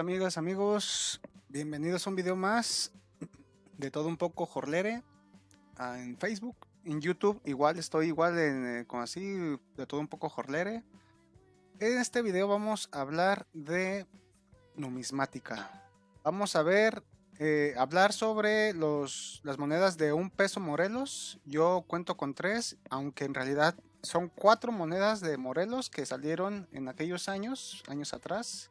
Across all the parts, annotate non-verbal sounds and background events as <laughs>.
amigas, amigos, bienvenidos a un video más de todo un poco Jorlere ah, en Facebook, en YouTube, igual estoy igual en, eh, con así de todo un poco Jorlere. En este video vamos a hablar de numismática. Vamos a ver, eh, hablar sobre los, las monedas de un peso Morelos. Yo cuento con tres, aunque en realidad son cuatro monedas de Morelos que salieron en aquellos años, años atrás.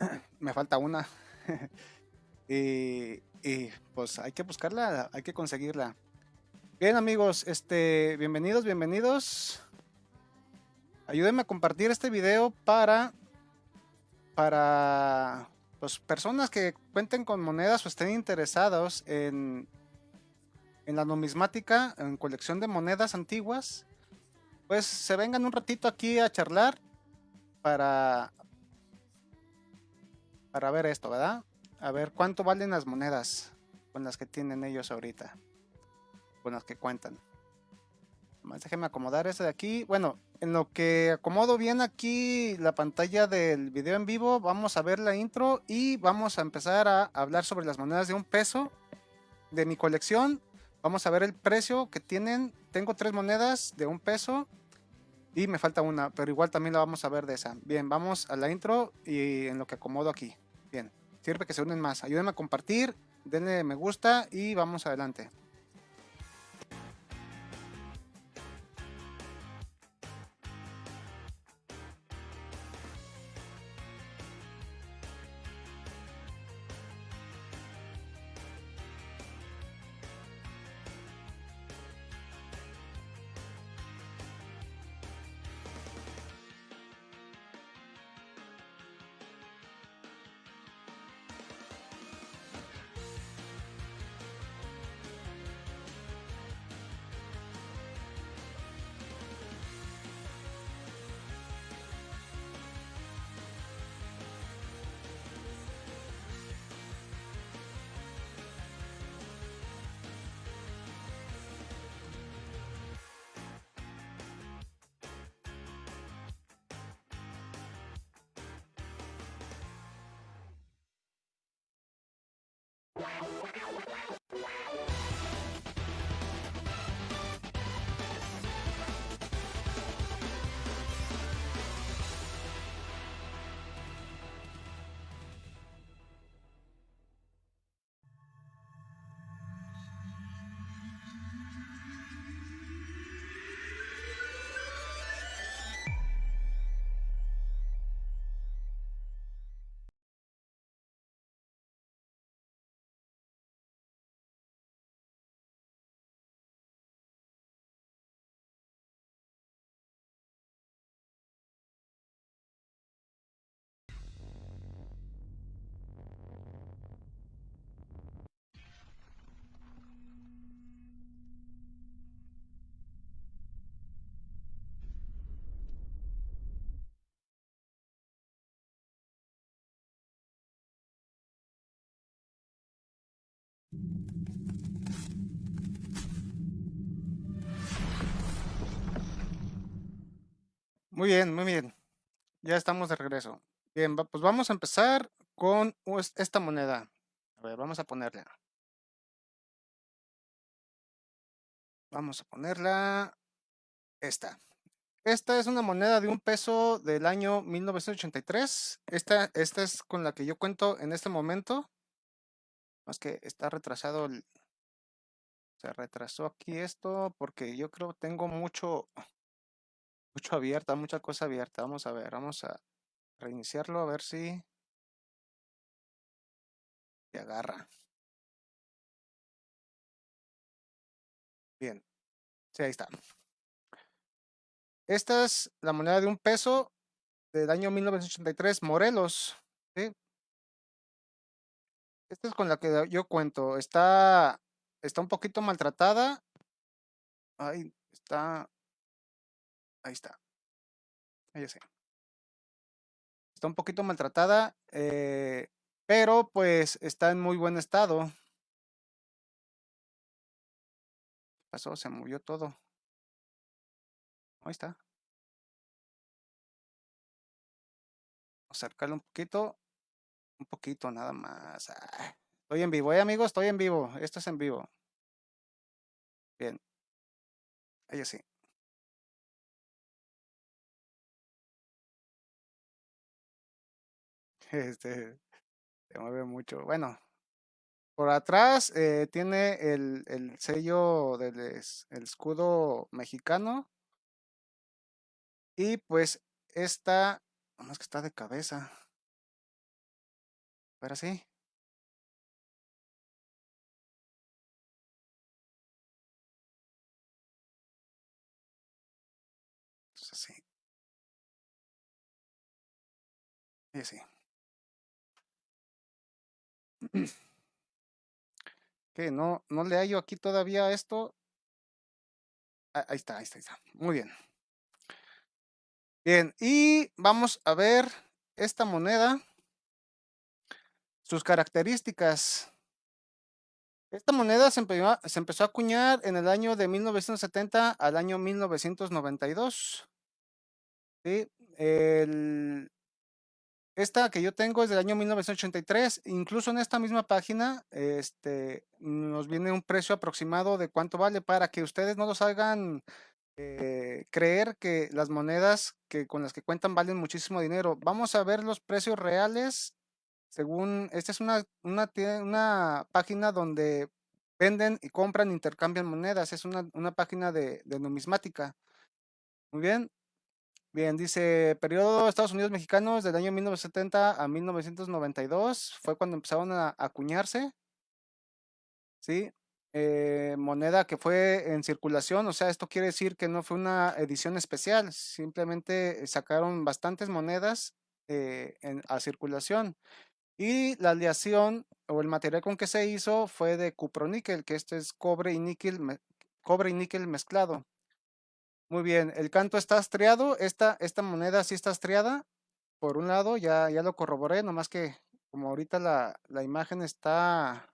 <clears throat> Me falta una. <laughs> y, pues hay que buscarla, hay que conseguirla. Bien amigos, este, bienvenidos, bienvenidos. Ayúdenme a compartir este video para, para pues, personas que cuenten con monedas o estén interesados en, en la numismática, en colección de monedas antiguas pues se vengan un ratito aquí a charlar para, para ver esto, ¿verdad? A ver cuánto valen las monedas con las que tienen ellos ahorita, con las que cuentan. Más déjenme acomodar ese de aquí. Bueno, en lo que acomodo bien aquí la pantalla del video en vivo, vamos a ver la intro y vamos a empezar a hablar sobre las monedas de un peso de mi colección. Vamos a ver el precio que tienen. Tengo tres monedas de un peso y me falta una, pero igual también la vamos a ver de esa. Bien, vamos a la intro y en lo que acomodo aquí. Bien, sirve que se unen más. Ayúdenme a compartir, denle me gusta y vamos adelante. Wow. Muy bien, muy bien. Ya estamos de regreso. Bien, pues vamos a empezar con esta moneda. A ver, vamos a ponerla. Vamos a ponerla esta. Esta es una moneda de un peso del año 1983. Esta, esta es con la que yo cuento en este momento. Más que está retrasado el... Se retrasó aquí esto porque yo creo tengo mucho mucho abierta, mucha cosa abierta. Vamos a ver, vamos a reiniciarlo a ver si se agarra. Bien, sí, ahí está. Esta es la moneda de un peso del año 1983, Morelos. Esta es con la que yo cuento. Está, está un poquito maltratada. Ahí está Ahí está. Ahí sí. Está un poquito maltratada, eh, pero pues está en muy buen estado. ¿Qué pasó? Se movió todo. Ahí está. Acercarlo un poquito. Un poquito nada más. Ah, estoy en vivo, ¿eh, amigos? Estoy en vivo. Esto es en vivo. Bien. Ahí sí. <laughs> Este, se mueve mucho. Bueno, por atrás eh, tiene el, el sello del el escudo mexicano. Y pues esta, es que está de cabeza. Pero sí, entonces sí, sí, sí. Que no, no le hallo aquí todavía esto. Ah, ahí está, ahí está, ahí está. Muy bien. Bien, y vamos a ver esta moneda, sus características. Esta moneda se se empezó a acuñar en el año de 1970 al año 1992. ¿sí? El, esta que yo tengo es del año 1983. Incluso en esta misma página este, nos viene un precio aproximado de cuánto vale para que ustedes no los hagan eh, creer que las monedas que con las que cuentan valen muchísimo dinero. Vamos a ver los precios reales según, esta es una, una, página donde venden y compran, intercambian monedas. Es una, una página de, de numismática. Muy bien. Bien, dice, periodo Estados Unidos mexicanos del año 1970 a 1992 fue cuando empezaron a acuñarse, ¿sí? Eh, moneda que fue en circulación, o sea, esto quiere decir que no fue una edición especial, simplemente sacaron bastantes monedas eh, en- a circulación. Y la aleación o el material con que se hizo fue de cuproníquel, que este es cobre y níquel, cobre y níquel mezclado. Muy bien, el canto está estriado, esta, esta moneda sí está estriada, por un lado, ya, ya lo corroboré, nomás que como ahorita la, la imagen está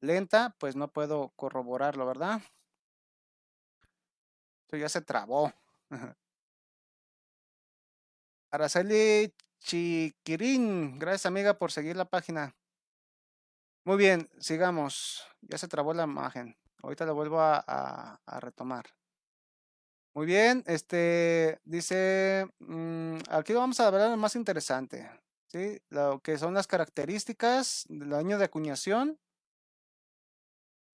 lenta, pues no puedo corroborarlo, ¿verdad? Esto ya se trabó. <laughs> Araceli Chiquirín, gracias amiga por seguir la página. Muy bien, sigamos. Ya se trabó la imagen. Ahorita la vuelvo a, retomar. Muy bien, este dice, mm, aquí vamos a hablar lo más interesante, ¿sí? Lo que son las características del año de acuñación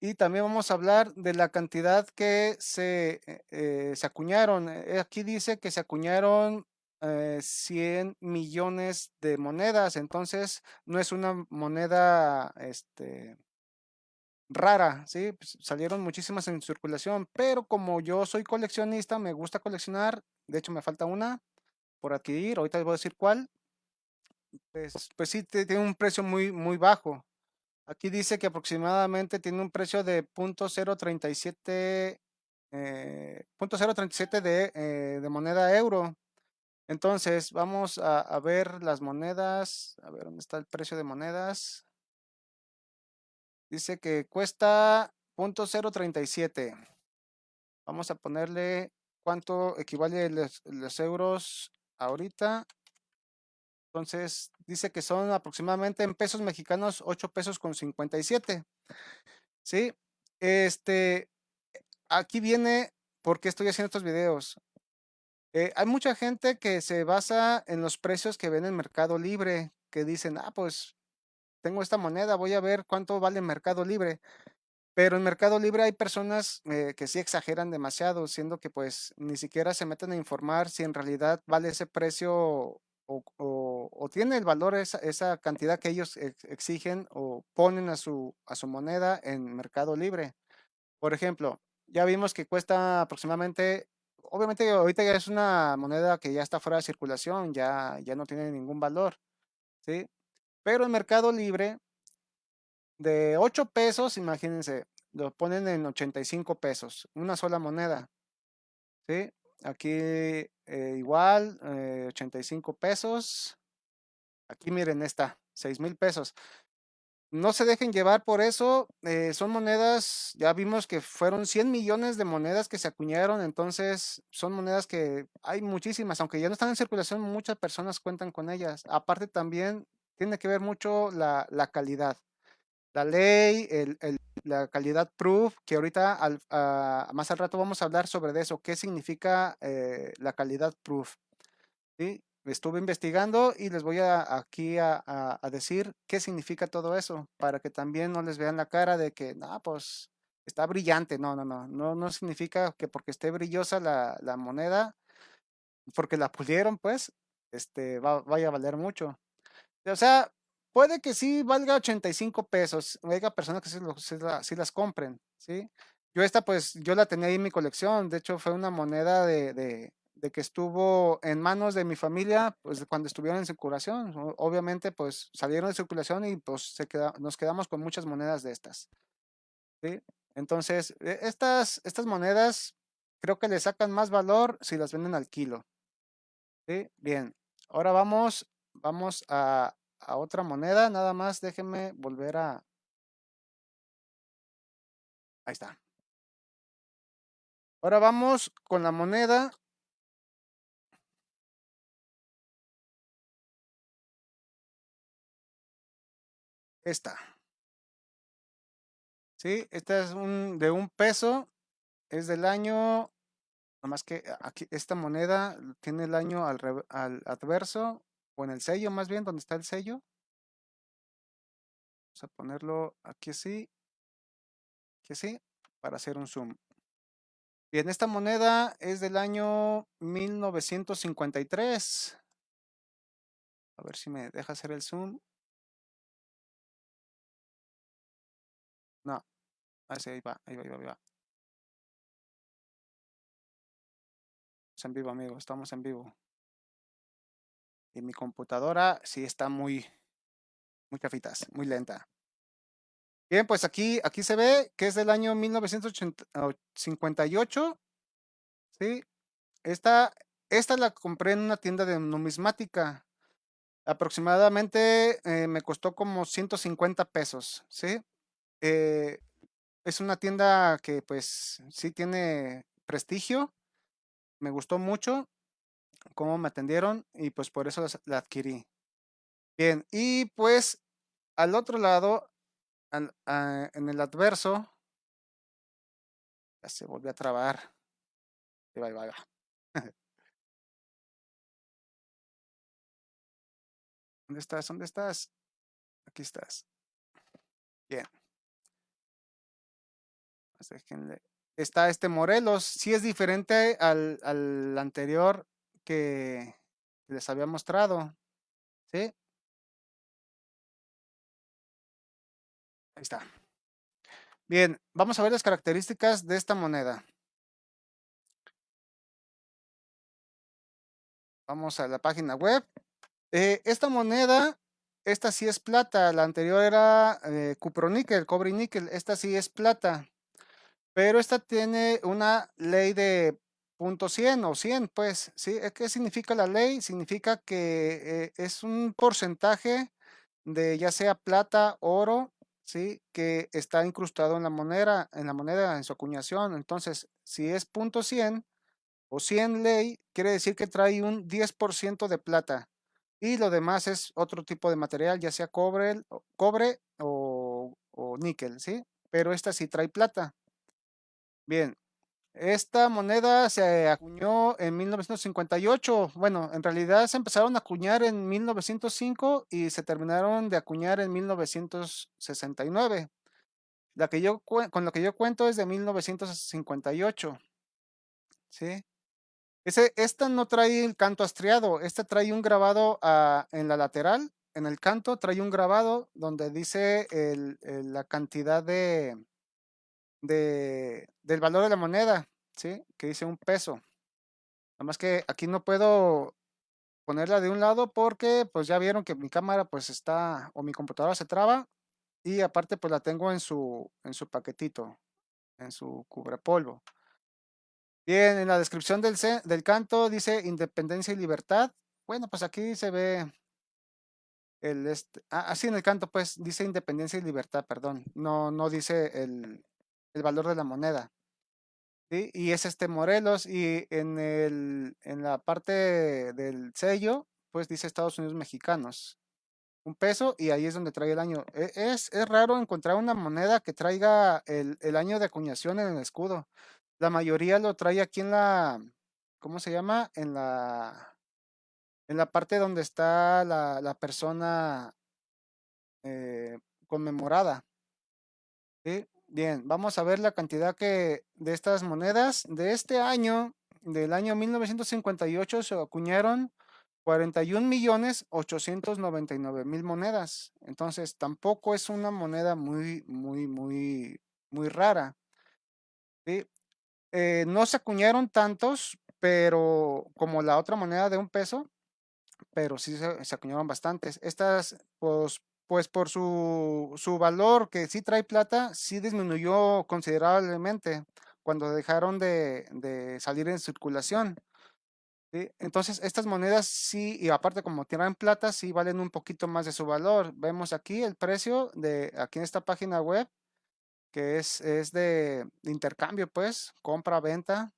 y también vamos a hablar de la cantidad que se, eh, eh, se acuñaron. Aquí dice que se acuñaron eh, 100 millones de monedas, entonces no es una moneda, este, rara, ¿sí? Pues, salieron muchísimas en circulación, pero como yo soy coleccionista, me gusta coleccionar, de hecho me falta una por adquirir, ahorita les voy a decir cuál, pues, pues sí, tiene un precio muy, muy bajo. Aquí dice que aproximadamente tiene un precio de .037, eh, de, eh, de moneda euro. Entonces, vamos a, ver las monedas, a ver dónde está el precio de monedas. Dice que cuesta .037. Vamos a ponerle cuánto equivale los, los euros ahorita. Entonces, dice que son aproximadamente en pesos mexicanos 8 pesos con 57. ¿Sí? Este, aquí viene por qué estoy haciendo estos videos. Eh, hay mucha gente que se basa en los precios que ven en Mercado Libre, que dicen, ah, pues tengo esta moneda, voy a ver cuánto vale en Mercado Libre. Pero en Mercado Libre hay personas eh, que sí exageran demasiado, siendo que pues ni siquiera se meten a informar si en realidad vale ese precio o, tiene el valor esa, esa cantidad que ellos ex- exigen o ponen a su, a su moneda en Mercado Libre. Por ejemplo, ya vimos que cuesta aproximadamente, obviamente ahorita ya es una moneda que ya está fuera de circulación, ya, ya no tiene ningún valor, ¿sí? Pero en Mercado Libre de 8 pesos, imagínense, lo ponen en 85 pesos, una sola moneda, ¿sí? Aquí eh, igual, eh, 85 pesos. Aquí miren esta, 6 mil pesos. No se dejen llevar por eso, eh, son monedas, ya vimos que fueron 100 millones de monedas que se acuñaron, entonces son monedas que hay muchísimas, aunque ya no están en circulación, muchas personas cuentan con ellas. Aparte también tiene que ver mucho la, calidad. La ley, el, el, la calidad proof, que ahorita al, uh, más al rato vamos a hablar sobre eso, qué significa eh, la calidad proof. ¿sí? Estuve investigando y les voy a, aquí a, decir qué significa todo eso, para que también no les vean la cara de que, no, pues está brillante. No, no, no, no, no significa que porque esté brillosa la, la moneda, porque la pulieron, pues, este, va, vaya a valer mucho. O sea, puede que sí valga 85 pesos, haya personas que sí, las compren, ¿sí? Yo esta, pues, yo la tenía ahí en mi colección, de hecho fue una moneda de, de, de que estuvo en manos de mi familia, pues, cuando estuvieron en circulación, obviamente, pues, salieron de circulación y, pues, se queda, nos quedamos con muchas monedas de estas, ¿sí? Entonces, e, estas, estas monedas creo que le sacan más valor si las venden al kilo, ¿sí? Bien, ahora vamos, vamos a, a otra moneda, nada más déjenme volver a... Ahí está. Ahora vamos con la moneda. Esta. Sí, esta es un, de un peso, es del año, más que aquí, esta moneda tiene el año al, al adverso, o en el sello más bien, donde está el sello. Vamos a ponerlo aquí así, aquí así, para hacer un zoom. Bien, esta moneda es del año 1953. A ver si me deja hacer el zoom. No, así ahí va, ahí va, ahí va, ahí va. Estamos en vivo, amigos, estamos en vivo. Y mi computadora sí está muy, muy cafitas, muy lenta. Bien, pues aquí, aquí se ve que es del año 1958. ¿sí? Esta, esta la compré en una tienda de numismática. Aproximadamente eh, me costó como 150 pesos, ¿sí? Eh, es una tienda que pues sí tiene prestigio. Me gustó mucho cómo me atendieron y pues por eso la adquirí. Bien, y pues al otro lado, al, a, en el adverso, ya se volvió a trabar. <laughs> ¿Dónde estás? ¿Dónde estás? Aquí estás. Bien. Pues déjenle. Está este Morelos. Sí es diferente al, al anterior que les había mostrado. ¿Sí? Ahí está. Bien, vamos a ver las características de esta moneda. Vamos a la página web. Eh, esta moneda, esta sí es plata. La anterior era eh, cuproníquel, cobre y níquel. Esta sí es plata. Pero esta tiene una ley de punto 100 o 100, pues, ¿sí? ¿Qué significa la ley? Significa que eh, es un porcentaje de ya sea plata, oro, ¿sí? Que está incrustado en la moneda, en la moneda, en su acuñación. Entonces, si es punto 100 o 100 ley, quiere decir que trae un 10% de plata. Y lo demás es otro tipo de material, ya sea cobre, cobre o, o níquel, ¿sí? Pero esta sí trae plata. Bien, esta moneda se acuñó en 1958. Bueno, en realidad se empezaron a acuñar en 1905 y se terminaron de acuñar en 1969. La que yo con lo que yo cuento es de 1958. ¿Sí? Ese, esta no trae el canto estriado, esta trae un grabado uh, en la lateral, en el canto trae un grabado donde dice la cantidad de, de, del valor de la moneda, ¿sí? Que dice un peso. Nada más que aquí no puedo ponerla de un lado porque pues ya vieron que mi cámara pues está o mi computadora se traba y aparte pues la tengo en su en su paquetito, en su cubrepolvo. Bien, en la descripción del, del canto dice independencia y libertad. Bueno, pues aquí se ve el este, ah, así en el canto pues dice independencia y libertad, perdón. No no dice el, el valor de la moneda. ¿sí? Y es este Morelos y en, el, en la parte del sello, pues dice Estados Unidos mexicanos. un peso y ahí es donde trae el año. E- Es, es raro encontrar una moneda que traiga el, el año de acuñación en el escudo. La mayoría lo trae aquí en la, ¿cómo se llama? En la, en la parte donde está la, la persona eh, conmemorada. ¿sí? Bien, vamos a ver la cantidad que de estas monedas de este año, del año 1958, se acuñaron 41 millones 899 mil monedas. Entonces, tampoco es una moneda muy, muy, muy, muy rara. Eh, no se acuñaron tantos, pero como la otra moneda de un peso, pero sí se, se acuñaron bastantes. Estas, pues, pues por su, su valor que sí trae plata, sí disminuyó considerablemente cuando dejaron de, de salir en circulación. Entonces, estas monedas sí, y aparte como tienen plata, sí valen un poquito más de su valor. Vemos aquí el precio de, aquí en esta página web, que es, es de intercambio, pues, compra-venta,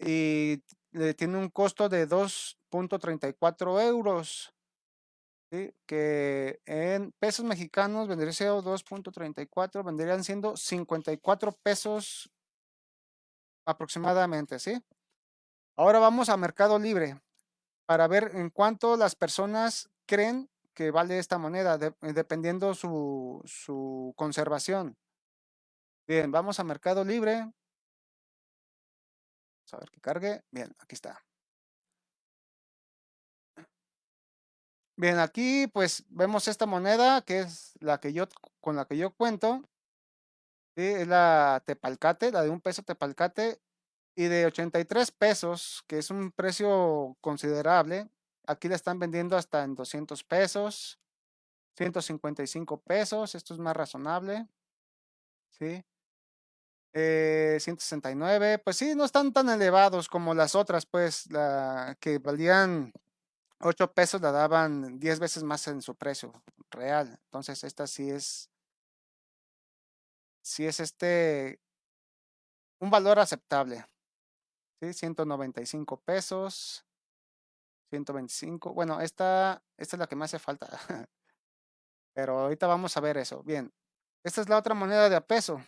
y le tiene un costo de 2.34 euros, ¿sí? que en pesos mexicanos vendría siendo 2.34, vendrían siendo 54 pesos aproximadamente, ¿sí? Ahora vamos a Mercado Libre para ver en cuánto las personas creen que vale esta moneda, de- dependiendo su, su conservación. Bien, vamos a Mercado Libre. Vamos a ver que cargue. Bien, aquí está. Bien, aquí pues vemos esta moneda que es la que yo con la que yo cuento. Es la Tepalcate, la de un peso Tepalcate y de 83 pesos, que es un precio considerable. Aquí la están vendiendo hasta en 200 pesos, 155 pesos, esto es más razonable, ¿sí? Eh, 169, pues sí, no están tan elevados como las otras, pues, la que valían 8 pesos la daban 10 veces más en su precio real. Entonces, esta sí es, sí es este, un valor aceptable, ¿sí? 195 pesos, 125. Bueno, esta, esta es la que me hace falta, <laughs> pero ahorita vamos a ver eso. Bien, esta es la otra moneda de a peso,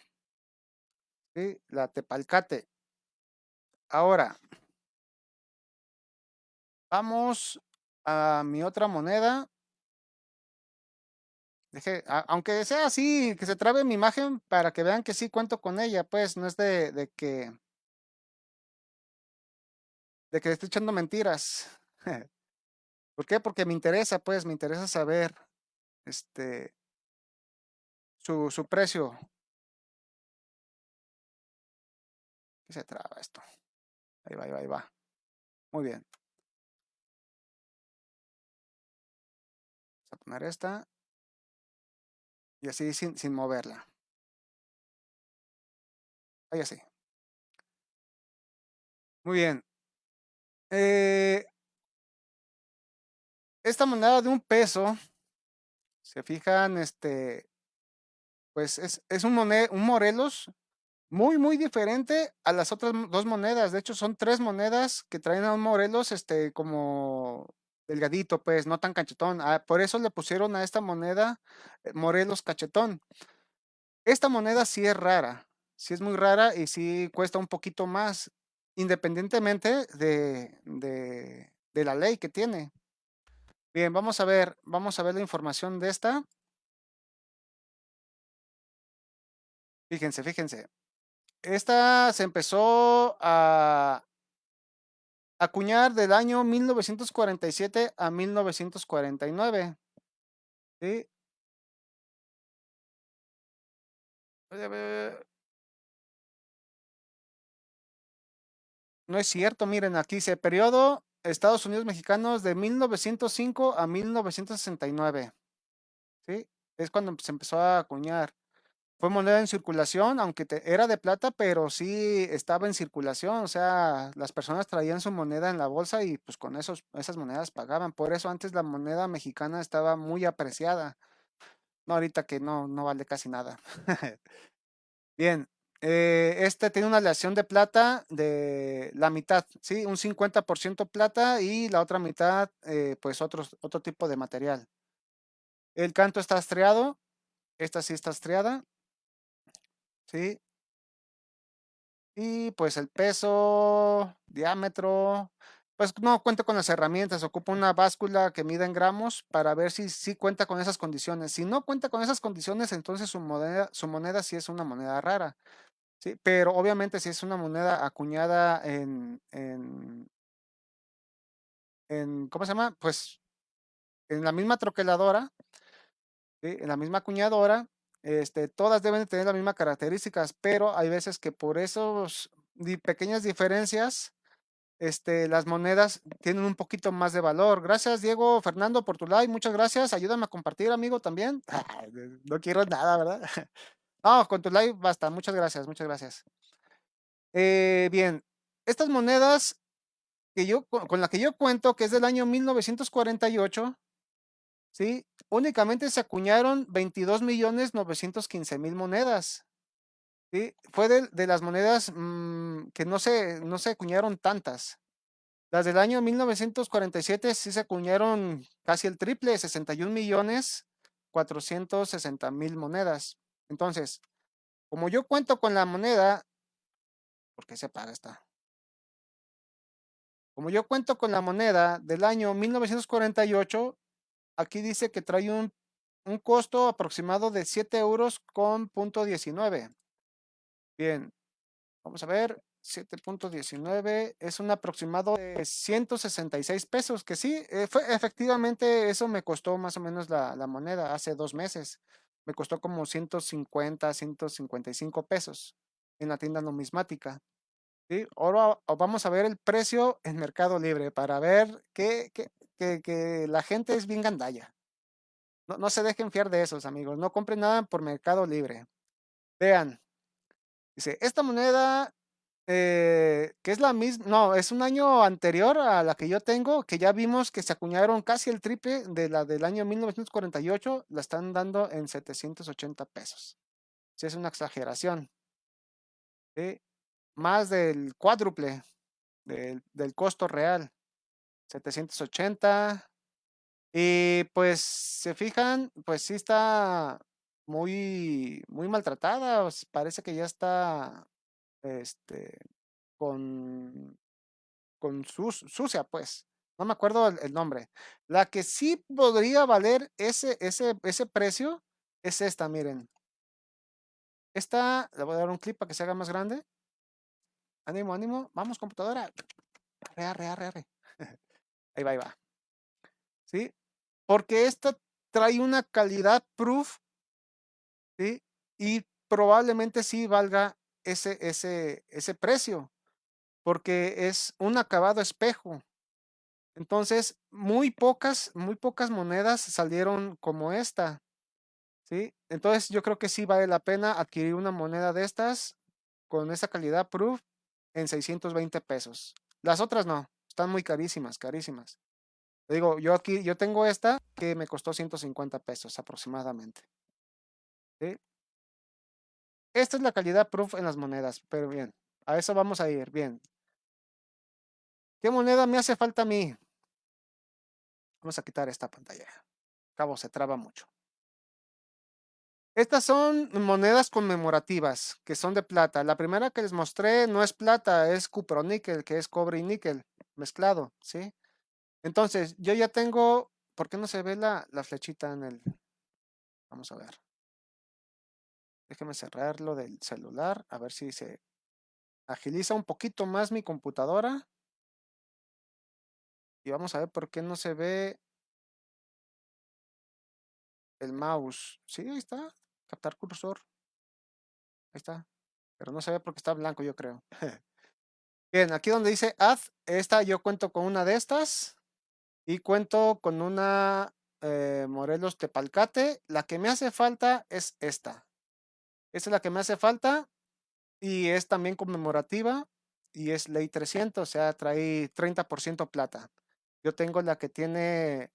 ¿sí? La Tepalcate. Ahora, vamos a mi otra moneda. Aunque sea así, que se trabe mi imagen para que vean que sí cuento con ella, pues no es de, que de que estoy echando mentiras. <laughs> ¿Por qué? Porque me interesa, pues, me interesa saber este su, su precio. ¿Qué se traba esto? Ahí va, ahí va, ahí va. Muy bien. Esta. Y así sin, sin moverla. Ahí así. Muy bien. Eh, esta moneda de un peso, se fijan, este, pues es, es un, mone- un Morelos muy, muy diferente a las otras dos monedas. De hecho, son tres monedas que traen a un Morelos, este, como delgadito, pues, no tan cachetón. Ah, por eso le pusieron a esta moneda eh, Morelos cachetón. Esta moneda sí es rara, sí es muy rara y sí cuesta un poquito más, independientemente de, de, de la ley que tiene. Bien, vamos a ver, vamos a ver la información de esta. Fíjense, fíjense. Esta se empezó a acuñar del año 1947 a 1949. ¿sí? No es cierto, miren, aquí dice periodo Estados Unidos mexicanos de 1905 a 1969. ¿sí? Es cuando se empezó a acuñar. Fue moneda en circulación, aunque era de plata, pero sí estaba en circulación. O sea, las personas traían su moneda en la bolsa y pues con esos, esas monedas pagaban. Por eso antes la moneda mexicana estaba muy apreciada. No, ahorita que no, no vale casi nada. <laughs> Bien, eh, este tiene una aleación de plata de la mitad, ¿sí? Un 50% plata y la otra mitad, eh, pues otro tipo de material. El canto está estriado. Esta sí está estriada. ¿Sí? Y pues el peso, diámetro, pues no cuenta con las herramientas, ocupa una báscula que mida en gramos para ver si sí cuenta con esas condiciones. Si no cuenta con esas condiciones, entonces su moneda, su moneda sí es una moneda rara. ¿sí? Pero obviamente si es una moneda acuñada en, en, en ¿cómo se llama? Pues en la misma troqueladora, en la misma acuñadora, este, todas deben tener las mismas características, pero hay veces que por esos pequeñas diferencias, este, las monedas tienen un poquito más de valor. Gracias, Diego Fernando, por tu like. Muchas gracias. Ayúdame a compartir, amigo, también. <laughs> no quiero nada, ¿verdad? <laughs> no, con tu like basta. Muchas gracias, muchas gracias. Eh, bien, estas monedas que yo, con la que yo cuento, que es del año 1948, ¿sí? Únicamente se acuñaron 22 millones 915 mil monedas. Fue de, las monedas mm, que no se, no se acuñaron tantas. Las del año 1947 sí se acuñaron casi el triple, 61 millones 460 mil monedas. Entonces, como yo cuento con la moneda, ¿por qué se paga esta? Como yo cuento con la moneda del año 1948, aquí dice que trae un, un costo aproximado de 7 euros con punto 19. Bien, vamos a ver, 7.19 es un aproximado de 166 pesos, que sí, eh, fue, efectivamente eso me costó más o menos la, la, moneda hace dos meses. Me costó como 150, 155 pesos en la tienda numismática. ¿sí? Ahora vamos a ver el precio en Mercado Libre para ver que, que, que, la gente es bien gandalla. No, no se dejen fiar de esos, amigos. No compren nada por Mercado Libre. Vean, Dice, esta moneda, eh, que es la misma, no, es un año anterior a la que yo tengo, que ya vimos que se acuñaron casi el triple de la del año 1948, la están dando en 780 pesos. Si es una exageración. Más del cuádruple del, del costo real. 780. Y pues, se fijan, pues sí está muy, muy maltratada, parece que ya está, este, con, con sucia, pues. No me acuerdo el, nombre. La que sí podría valer ese, ese, ese precio es esta, miren. Esta, le voy a dar un clip para que se haga más grande. Ánimo, ánimo. Vamos, computadora. Arre, arre, arre, arre. <laughs> Ahí va, ahí va. ¿Sí? Porque esta trae una calidad proof y probablemente sí valga ese, ese, ese precio, porque es un acabado espejo. Entonces, muy pocas, muy pocas monedas salieron como esta. ¿sí? Entonces, yo creo que sí vale la pena adquirir una moneda de estas con esa calidad proof en 620 pesos. Las otras no, están muy carísimas, carísimas. Digo, yo aquí, yo tengo esta que me costó 150 pesos aproximadamente. Esta es la calidad proof en las monedas, pero bien, a eso vamos a ir, bien. ¿Qué moneda me hace falta a mí? Vamos a quitar esta pantalla. Cabo, se traba mucho. Estas son monedas conmemorativas, que son de plata. La primera que les mostré no es plata, es cuproníquel, que es cobre y níquel mezclado, ¿sí? Entonces, yo ya tengo... ¿Por qué no se ve la, la flechita en el...? Vamos a ver. Déjeme cerrarlo del celular, a ver si se agiliza un poquito más mi computadora. Y vamos a ver por qué no se ve el mouse. Sí, ahí está. Captar cursor. Ahí está. Pero no se ve porque está blanco, yo creo. <laughs> Bien, aquí donde dice Add, esta yo cuento con una de estas. Y cuento con una eh, Morelos Tepalcate. La que me hace falta es esta. Esa es la que me hace falta y es también conmemorativa y es ley 300, o sea, trae 30% plata. Yo tengo la que tiene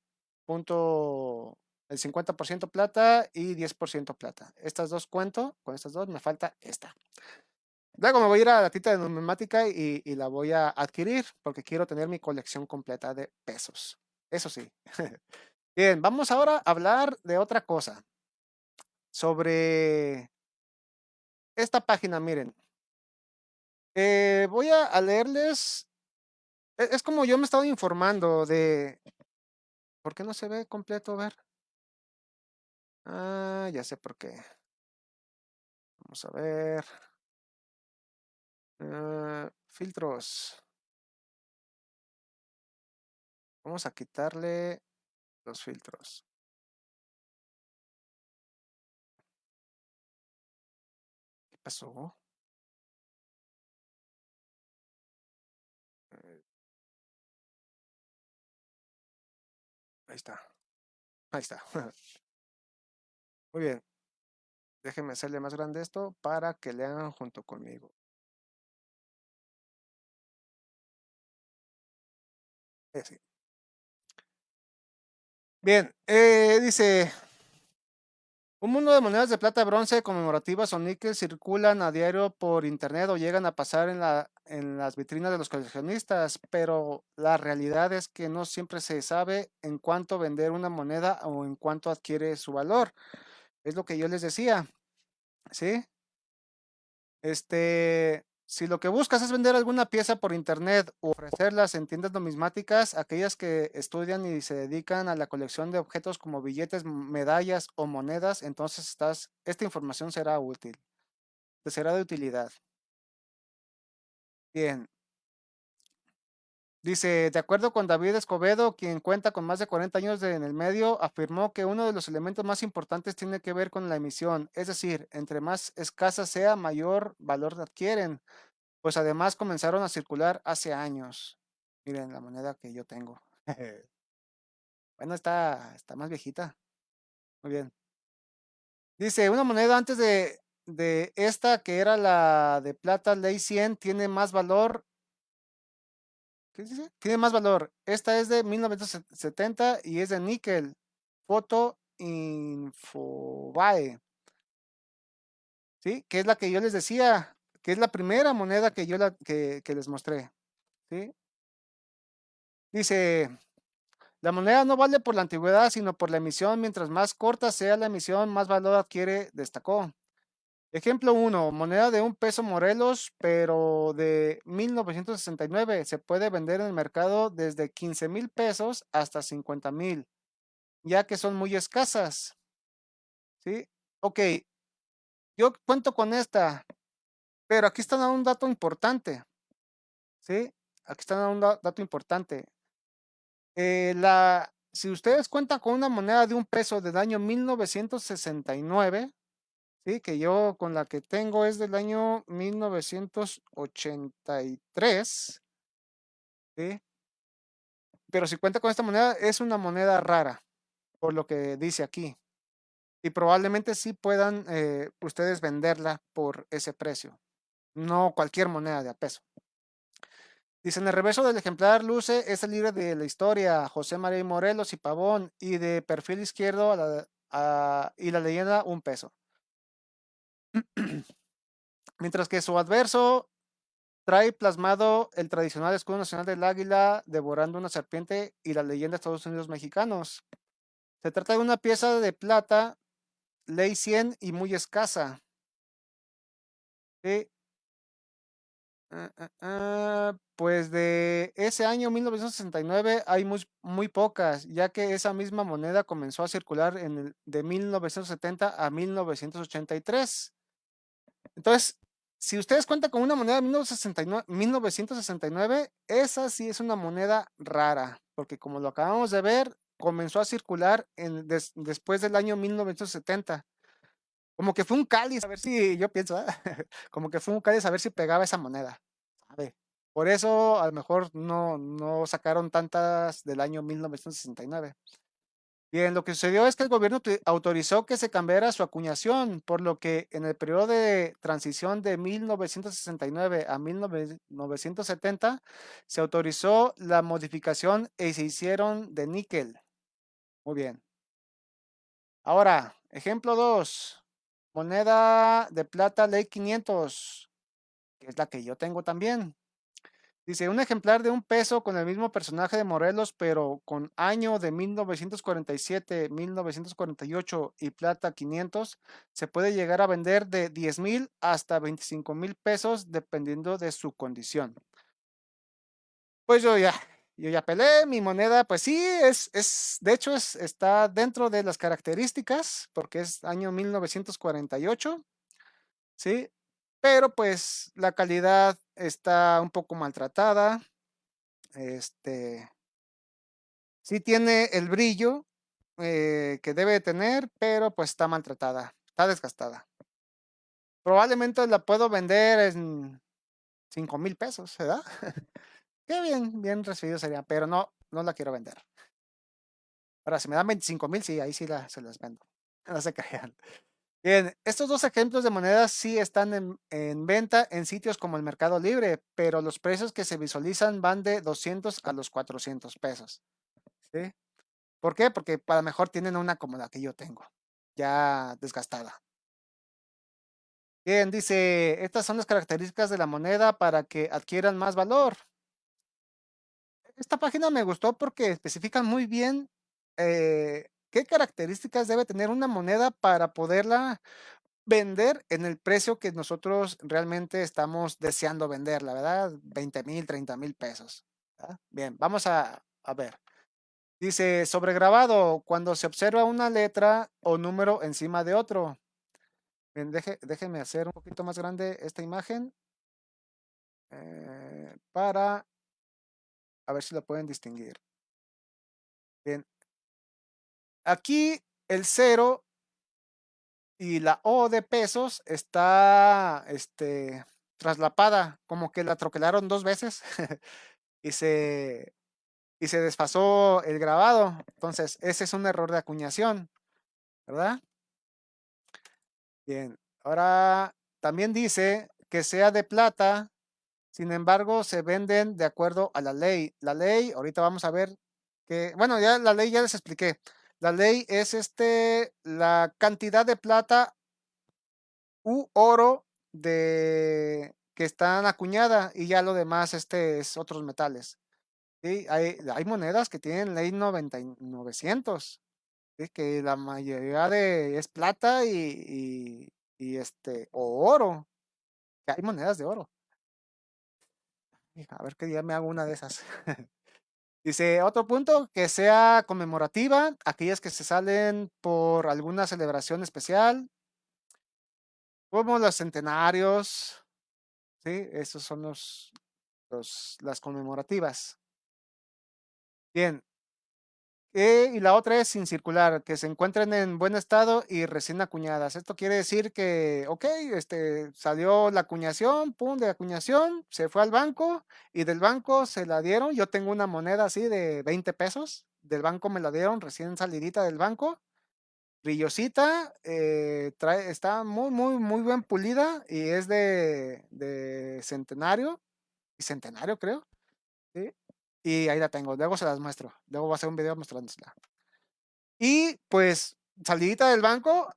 punto el 50% plata y 10% plata. Estas dos cuento, con estas dos me falta esta. Luego me voy a ir a la tita de numismática y, la voy a adquirir porque quiero tener mi colección completa de pesos. Eso sí. <laughs> Bien, vamos ahora a hablar de otra cosa. Sobre esta página, miren. Eh, voy a, a leerles. e- Es como yo me he estado informando de. ¿Por qué no se ve completo? A ver. Ah, ya sé por qué. Vamos a ver. Ah, filtros. Vamos a quitarle los filtros. ¿Qué pasó? Eh, ahí está. Ahí está. <laughs> Muy bien. Déjenme hacerle más grande esto para que lean junto conmigo. Bien, eh, dice, un mundo de monedas de plata, bronce, conmemorativas o níquel circulan a diario por internet o llegan a pasar en, la, en las vitrinas de los coleccionistas, pero la realidad es que no siempre se sabe en cuánto vender una moneda o en cuánto adquiere su valor. Es lo que yo les decía, ¿sí? Este, si lo que buscas es vender alguna pieza por internet o ofrecerlas en tiendas numismáticas, aquellas que estudian y se dedican a la colección de objetos como billetes, medallas o monedas, entonces estás, esta información será útil, te será de utilidad. Bien. Dice, de acuerdo con David Escobedo, quien cuenta con más de 40 años en el medio, afirmó que uno de los elementos más importantes tiene que ver con la emisión, es decir, entre más escasa sea, mayor valor adquieren. Pues además comenzaron a circular hace años. Miren la moneda que yo tengo. <laughs> bueno, está, está más viejita. Muy bien. Dice, una moneda antes de, de esta, que era la de plata ley 100, tiene más valor. ¿Qué dice? Tiene más valor. Esta es de 1970 y es de níquel. Foto Infobae. ¿Sí? Que es la que yo les decía, que es la primera moneda que yo la, que, que les mostré. ¿Sí? Dice, La moneda no vale por la antigüedad, sino por la emisión. Mientras más corta sea la emisión, más valor adquiere, destacó. Ejemplo 1, moneda de un peso Morelos, pero de 1969. Se puede vender en el mercado desde 15 mil pesos hasta 50 mil, ya que son muy escasas. ¿Sí? Ok, yo cuento con esta, pero aquí está un dato importante. ¿Sí? Aquí está un da- dato importante. Eh, la, si ustedes cuentan con una moneda de un peso del año 1969, ¿sí? que yo con la que tengo es del año 1983, ¿sí? pero si cuenta con esta moneda es una moneda rara, por lo que dice aquí. Y probablemente sí puedan eh, ustedes venderla por ese precio, no cualquier moneda de a peso. Dice, en el reverso del ejemplar luce ese libro de la historia, José María Morelos y Pavón, y de perfil izquierdo y la leyenda un peso. <clears throat> Mientras que su adverso trae plasmado el tradicional escudo nacional del águila devorando una serpiente y la leyenda de Estados Unidos mexicanos. Se trata de una pieza de plata, ley 100 y muy escasa. Uh, uh, uh, pues de ese año 1969 hay muy, muy, pocas, ya que esa misma moneda comenzó a circular en el, de 1970 a 1983. Entonces, si ustedes cuentan con una moneda de 1969, 1969, esa sí es una moneda rara, porque como lo acabamos de ver, comenzó a circular después del año 1970. Como que fue un cáliz, a ver si, yo pienso, ¿eh? <laughs> como que fue un cáliz a ver si pegaba esa moneda. ¿sabe? Por eso a lo mejor no, no sacaron tantas del año 1969. Bien, lo que sucedió es que el gobierno autorizó que se cambiara su acuñación, por lo que en el periodo de transición de 1969 a 1970 se autorizó la modificación y se hicieron de níquel. Muy bien. Ahora, ejemplo 2. Moneda de plata ley 500, que es la que yo tengo también. Dice, un ejemplar de un peso con el mismo personaje de Morelos, pero con año de 1947, 1948 y plata 500, se puede llegar a vender de 10 mil hasta 25 mil pesos dependiendo de su condición. Pues yo ya, yo ya pelé, mi moneda, pues sí, es, es de hecho es, está dentro de las características, porque es año 1948, ¿sí? Pero pues la calidad está un poco maltratada, este, sí tiene el brillo eh, que debe tener, pero pues está maltratada, está desgastada. Probablemente la puedo vender en 5 mil pesos, ¿verdad? <laughs> Qué bien, bien recibido sería, pero no, no la quiero vender. Ahora, si me dan 25 mil, sí, ahí sí la, se las vendo. <laughs> No se crean. Bien, estos dos ejemplos de monedas sí están en, en, venta en sitios como el Mercado Libre, pero los precios que se visualizan van de 200 a los 400 pesos. ¿sí? ¿Por qué? Porque para mejor tienen una como la que yo tengo, ya desgastada. Bien, dice, estas son las características de la moneda para que adquieran más valor. Esta página me gustó porque especifican muy bien eh, qué características debe tener una moneda para poderla vender en el precio que nosotros realmente estamos deseando venderla, ¿verdad? 20 mil, 30 mil pesos. Bien, vamos a, ver. Dice, sobregrabado, cuando se observa una letra o número encima de otro. Bien, deje, déjenme hacer un poquito más grande esta imagen eh, para a ver si lo pueden distinguir. Bien. Aquí el cero y la O de pesos está este, traslapada, como que la troquelaron dos veces <laughs> y, se, y se desfasó el grabado. Entonces, ese es un error de acuñación, ¿verdad? Bien, ahora también dice que sea de plata, sin embargo, se venden de acuerdo a la ley. La ley, ahorita vamos a ver que, bueno, ya la ley ya les expliqué. La ley es este, la cantidad de plata u oro de que están acuñada y ya lo demás este es otros metales. Hay, hay monedas que tienen ley 90, 900, ¿sí? que la mayoría de es plata y, y, y este o oro. Hay monedas de oro. A ver qué día me hago una de esas. <laughs> Dice, otro punto, que sea conmemorativa, aquellas que se salen por alguna celebración especial, como los centenarios, ¿sí? Esos son los, los las conmemorativas. Bien, eh, y la otra es sin circular, que se encuentren en buen estado y recién acuñadas. Esto quiere decir que, ok, este, salió la acuñación, pum, de acuñación, se fue al banco y del banco se la dieron. Yo tengo una moneda así de 20 pesos, del banco me la dieron recién salidita del banco, brillosita, eh, está muy, muy, muy bien pulida y es de, de centenario, y centenario creo. Y ahí la tengo. Luego se las muestro. Luego voy a hacer un video mostrándosela. Y pues salidita del banco,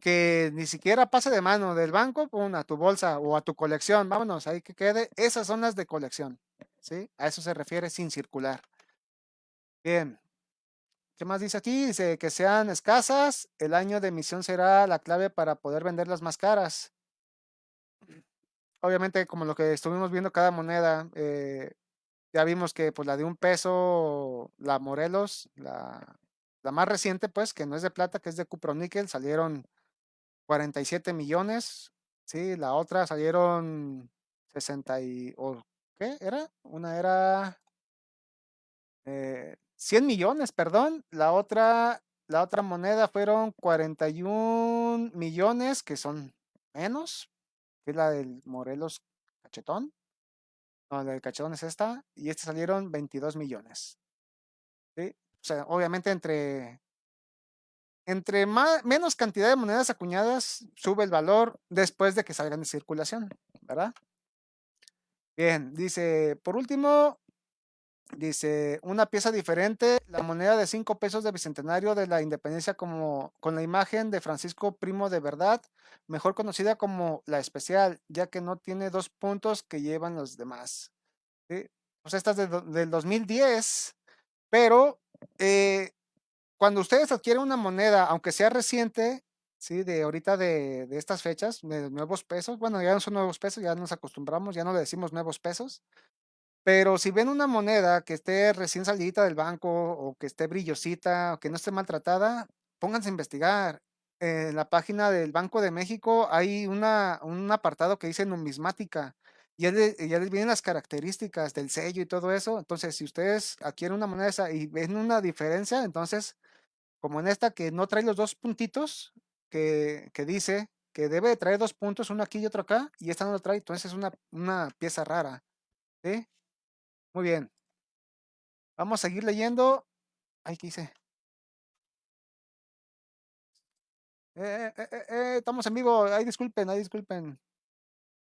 que ni siquiera pase de mano del banco, a tu bolsa o a tu colección. Vámonos, ahí que quede. Esas son las de colección. ¿Sí? A eso se refiere sin circular. Bien. ¿Qué más dice aquí? Dice que sean escasas. El año de emisión será la clave para poder venderlas más caras. Obviamente, como lo que estuvimos viendo cada moneda, eh, ya vimos que pues la de un peso, la Morelos, la, la más reciente pues, que no es de plata, que es de cuproníquel, salieron 47 millones, sí, la otra salieron 60 y, o ¿qué era? Una era eh, 100 millones, perdón, la otra, la otra moneda fueron 41 millones, que son menos, que es la del Morelos cachetón. No, la del cachetón es esta. Y este salieron 22 millones. O sea, obviamente entre, entre más, menos cantidad de monedas acuñadas sube el valor después de que salgan de circulación, ¿verdad? Bien, dice, por último, dice, una pieza diferente, la moneda de 5 pesos de Bicentenario de la Independencia como, con la imagen de Francisco Primo de Verdad, mejor conocida como la especial, ya que no tiene dos puntos que llevan los demás. ¿sí? Pues esta es del 2010, pero eh, cuando ustedes adquieren una moneda, aunque sea reciente, ¿sí? De ahorita de, de estas fechas, de nuevos pesos, bueno, ya no son nuevos pesos, ya nos acostumbramos, ya no le decimos nuevos pesos, pero si ven una moneda que esté recién salidita del banco o que esté brillosita o que no esté maltratada, pónganse a investigar. En la página del Banco de México hay una, un apartado que dice numismática y ya, le- ya les vienen las características del sello y todo eso. Entonces, si ustedes adquieren una moneda esa y ven una diferencia, entonces, como en esta que no trae los dos puntitos, que, que dice que debe de traer dos puntos, uno aquí y otro acá, y esta no lo trae, entonces es una, una pieza rara. ¿sí? Muy bien. Vamos a seguir leyendo. Ay, ¿qué hice? Eh, eh, eh, eh, estamos en vivo. Ay, disculpen, ay, disculpen.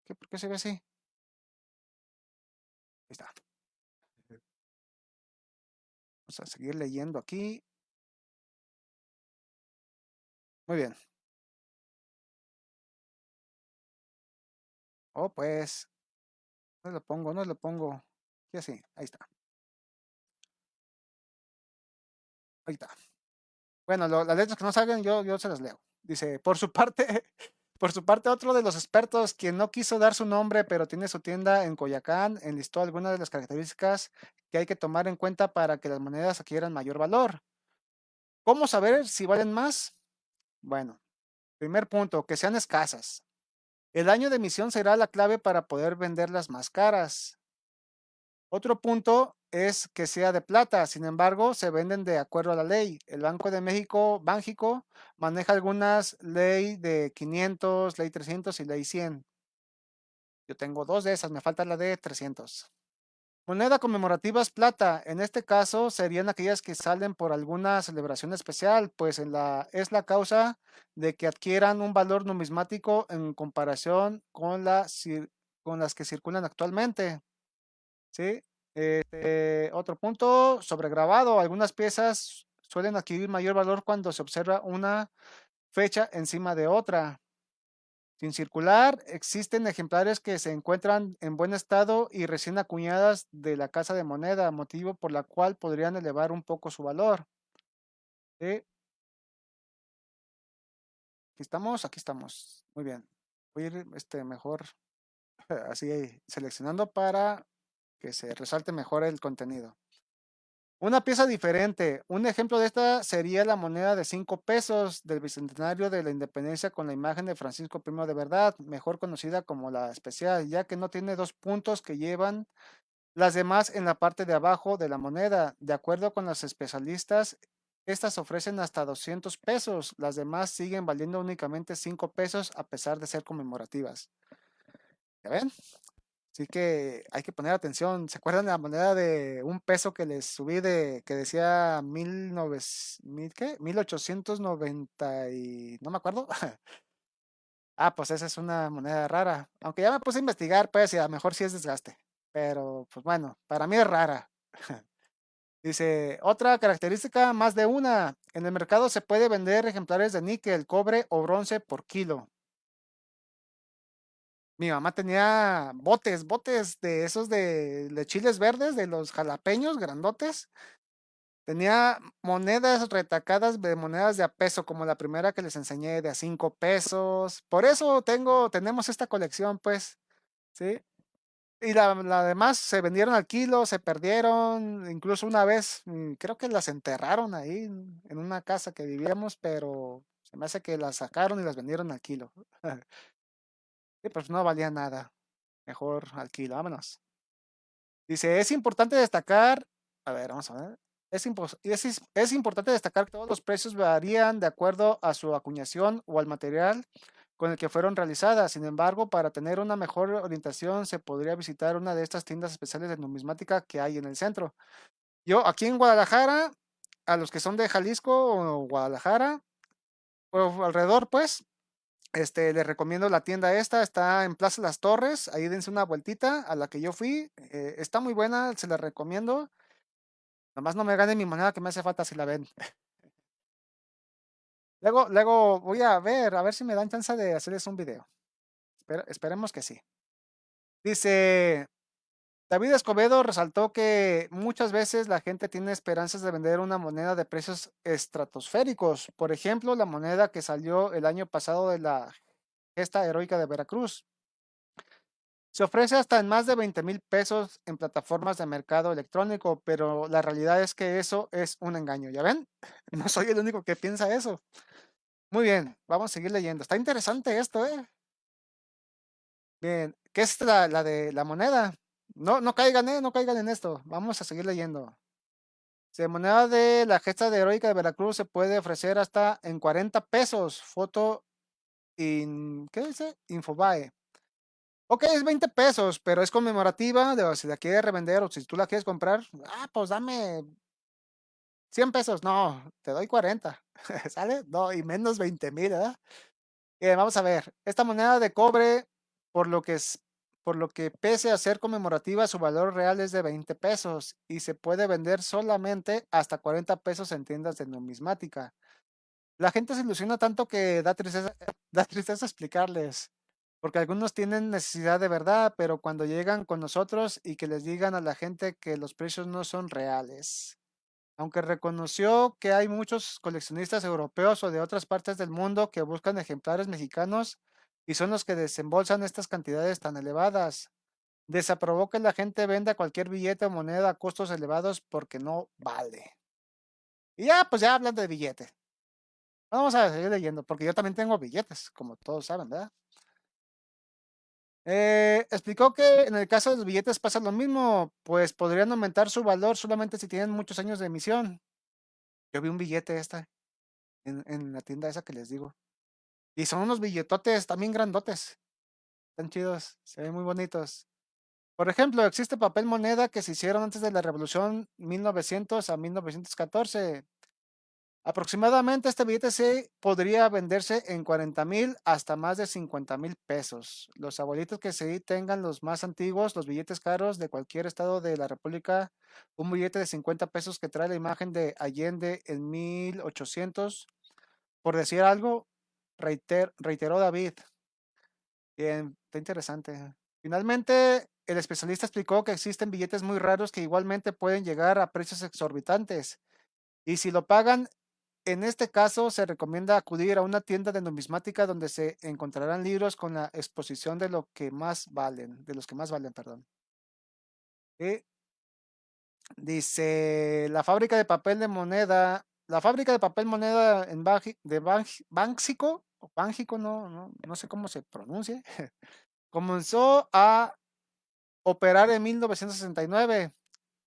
¿Qué, ¿Por qué se ve así? Ahí está. Vamos a seguir leyendo aquí. Muy bien. Oh, pues. No lo pongo, no lo pongo. Sí, así. Ahí está. Ahí está. Bueno, las letras que no salgan, yo, yo se las leo. Dice, por su parte, <laughs> por su parte, otro de los expertos, quien no quiso dar su nombre, pero tiene su tienda en Coyacán, enlistó algunas de las características que hay que tomar en cuenta para que las monedas adquieran mayor valor. ¿Cómo saber si valen más? Bueno, primer punto, que sean escasas. El año de emisión será la clave para poder venderlas más caras. Otro punto es que sea de plata, sin embargo, se venden de acuerdo a la ley. El Banco de México, Bánjico, maneja algunas ley de 500, ley 300 y ley 100. Yo tengo dos de esas, me falta la de 300. Moneda conmemorativa es plata. En este caso serían aquellas que salen por alguna celebración especial, pues es la causa de que adquieran un valor numismático en comparación con las que circulan actualmente. ¿Sí? Este, otro punto, sobregrabado. Algunas piezas suelen adquirir mayor valor cuando se observa una fecha encima de otra. Sin circular, existen ejemplares que se encuentran en buen estado y recién acuñadas de la casa de moneda, motivo por la cual podrían elevar un poco su valor. Aquí estamos, aquí estamos. Muy bien. Voy a ir este, mejor <laughs> así seleccionando para que se resalte mejor el contenido. Una pieza diferente. Un ejemplo de esta sería la moneda de 5 pesos del Bicentenario de la Independencia con la imagen de Francisco I de Verdad, mejor conocida como la especial, ya que no tiene dos puntos que llevan las demás en la parte de abajo de la moneda. De acuerdo con los especialistas, estas ofrecen hasta 200 pesos, las demás siguen valiendo únicamente 5 pesos a pesar de ser conmemorativas. ¿Ya ven? Así que hay que poner atención. ¿Se acuerdan de la moneda de un peso que les subí de que decía mil mil qué? 1890 y no me acuerdo? <laughs> Ah, pues esa es una moneda rara. Aunque ya me puse a investigar, pues, y a lo mejor sí es desgaste. Pero, pues bueno, para mí es rara. <laughs> Dice, otra característica, más de una. En el mercado se puede vender ejemplares de níquel, cobre o bronce por kilo. Mi mamá tenía botes, botes de esos de, de chiles verdes, de los jalapeños grandotes. Tenía monedas retacadas de monedas de a peso, como la primera que les enseñé, de a cinco pesos. Por eso tengo, tenemos esta colección, pues, ¿sí? Y la, la demás se vendieron al kilo, se perdieron, incluso una vez, mm, creo que las enterraron ahí en en una casa que vivíamos, pero se me hace que las sacaron y las vendieron al kilo. <laughs> Pues no valía nada. Mejor al kilo, vámonos. Dice, es importante destacar, a ver, vamos a ver. Es, es, es importante destacar que todos los precios varían de acuerdo a su acuñación o al material con el que fueron realizadas. Sin embargo, para tener una mejor orientación, se podría visitar una de estas tiendas especiales de numismática que hay en el centro. Yo aquí en Guadalajara, a los que son de Jalisco o Guadalajara, o alrededor, pues, este, les recomiendo la tienda esta, está en Plaza Las Torres, ahí dense una vueltita a la que yo fui, eh, está muy buena, se la recomiendo. Nomás no me gane mi moneda que me hace falta si la ven. Luego, luego voy a ver, a ver si me dan chance de hacerles un video. Esperemos que sí. Dice, David Escobedo resaltó que muchas veces la gente tiene esperanzas de vender una moneda de precios estratosféricos. Por ejemplo, la moneda que salió el año pasado de la gesta heroica de Veracruz. Se ofrece hasta en más de 20 mil pesos en plataformas de mercado electrónico, pero la realidad es que eso es un engaño. ¿Ya ven? <laughs> No soy el único que piensa eso. Muy bien, vamos a seguir leyendo. Está interesante esto, ¿eh? Bien, ¿qué es la, la de la moneda? No, no caigan, ¿eh? No caigan en esto. Vamos a seguir leyendo. Moneda de la gesta de heroica de Veracruz se puede ofrecer hasta en 40 pesos. Foto in, ¿qué dice? Infobae. Ok, es 20 pesos, pero es conmemorativa. De, si la quieres revender o si tú la quieres comprar, ah, pues dame 100 pesos. No, te doy 40. <laughs> ¿Sale? No, y menos 20 mil, ¿verdad? Eh, vamos a ver. Esta moneda de cobre, por lo que es, por lo que pese a ser conmemorativa, su valor real es de 20 pesos y se puede vender solamente hasta 40 pesos en tiendas de numismática. La gente se ilusiona tanto que da tristeza, <laughs> da tristeza explicarles porque algunos tienen necesidad de verdad, pero cuando llegan con nosotros y que les digan a la gente que los precios no son reales. Aunque reconoció que hay muchos coleccionistas europeos o de otras partes del mundo que buscan ejemplares mexicanos y son los que desembolsan estas cantidades tan elevadas. Desaprobó que la gente venda cualquier billete o moneda a costos elevados porque no vale. Y ya, pues ya hablando de billetes. Vamos a seguir leyendo, porque yo también tengo billetes, como todos saben, ¿verdad? Eh, explicó que en el caso de los billetes pasa lo mismo, pues podrían aumentar su valor solamente si tienen muchos años de emisión. Yo vi un billete esta en, en la tienda esa que les digo. Y son unos billetotes también grandotes. Están chidos, se ven muy bonitos. Por ejemplo, existe papel moneda que se hicieron antes de la revolución 1900 a 1914. Aproximadamente este billete sí podría venderse en 40 mil hasta más de 50 mil pesos. Los abuelitos que sí tengan los más antiguos, los billetes caros de cualquier estado de la República, un billete de 50 pesos que trae la imagen de Allende en 1800, por decir algo, reiter, reiteró David. Bien, está interesante. Finalmente, el especialista explicó que existen billetes muy raros que igualmente pueden llegar a precios exorbitantes. Y si lo pagan en este caso, se recomienda acudir a una tienda de numismática donde se encontrarán libros con la exposición de lo que más valen, de los que más valen, perdón. Dice, la fábrica de papel de moneda, la fábrica de papel moneda en de Bánxico, o Bánxico, no, no, no sé cómo se pronuncia, <laughs> comenzó a operar en 1969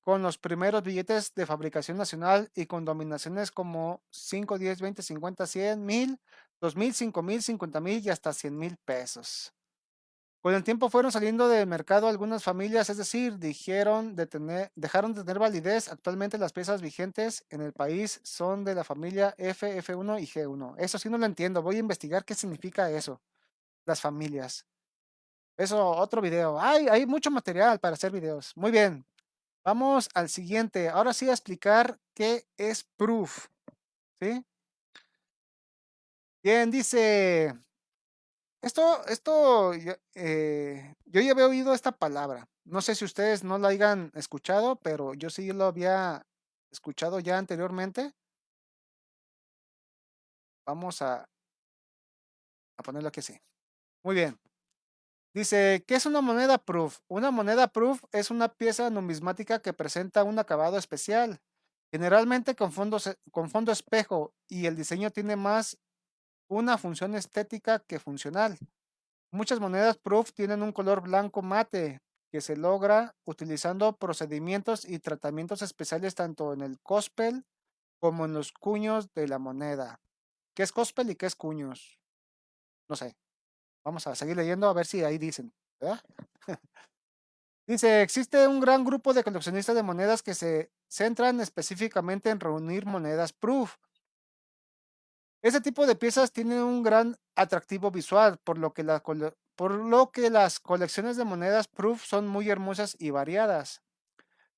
con los primeros billetes de fabricación nacional y con dominaciones como 5, 10, 20, 50, 100, 1000, 2000, 5000, 50 mil y hasta 100 mil pesos. Con el tiempo fueron saliendo del mercado algunas familias, es decir, dijeron dejaron de tener validez. Actualmente las piezas vigentes en el país son de la familia F, F1 y G1. Eso sí no lo entiendo, voy a investigar qué significa eso, las familias. Eso, otro video. Hay, hay mucho material para hacer videos. Muy bien, Vamos al siguiente. Ahora sí a explicar qué es proof. ¿Sí? Bien, dice. Esto, esto, eh, yo ya había oído esta palabra. No sé si ustedes no la hayan escuchado, pero yo sí lo había escuchado ya anteriormente. Vamos a, a ponerlo aquí así. Muy bien. Dice, ¿qué es una moneda proof? Una moneda proof es una pieza numismática que presenta un acabado especial, generalmente con fondo, con fondo espejo, y el diseño tiene más una función estética que funcional. Muchas monedas proof tienen un color blanco mate que se logra utilizando procedimientos y tratamientos especiales tanto en el cospel como en los cuños de la moneda. ¿Qué es cospel y qué es cuños? No sé. Vamos a seguir leyendo a ver si ahí dicen. <laughs> Dice, existe un gran grupo de coleccionistas de monedas que se centran específicamente en reunir monedas proof. Este tipo de piezas tienen un gran atractivo visual, por lo, que por lo que las colecciones de monedas proof son muy hermosas y variadas.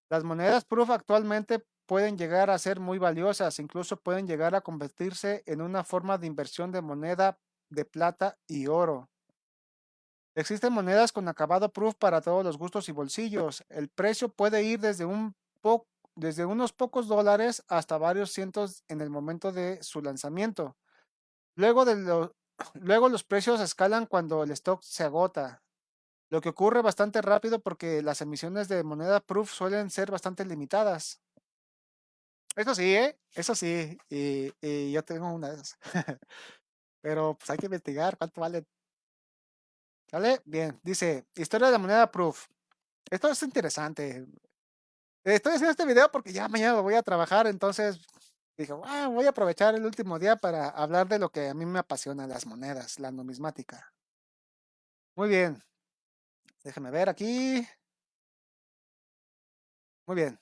Las monedas proof actualmente pueden llegar a ser muy valiosas, incluso pueden llegar a convertirse en una forma de inversión de moneda de plata y oro. Existen monedas con acabado proof para todos los gustos y bolsillos. El precio puede ir desde, un desde unos pocos dólares hasta varios cientos en el momento de su lanzamiento. Luego, <clears throat> luego los precios escalan cuando el stock se agota, lo que ocurre bastante rápido porque las emisiones de moneda proof suelen ser bastante limitadas. Eso sí, ¿eh? Eso sí, y, yo tengo una de esas. <laughs> Pero pues hay que investigar cuánto vale. ¿Vale? Bien, dice, historia de la moneda proof. Esto es interesante. Estoy haciendo este video porque ya mañana voy a trabajar, entonces dije, voy a aprovechar el último día para hablar de lo que a mí me apasiona, las monedas, la numismática. Muy bien. Déjeme ver aquí. Muy bien.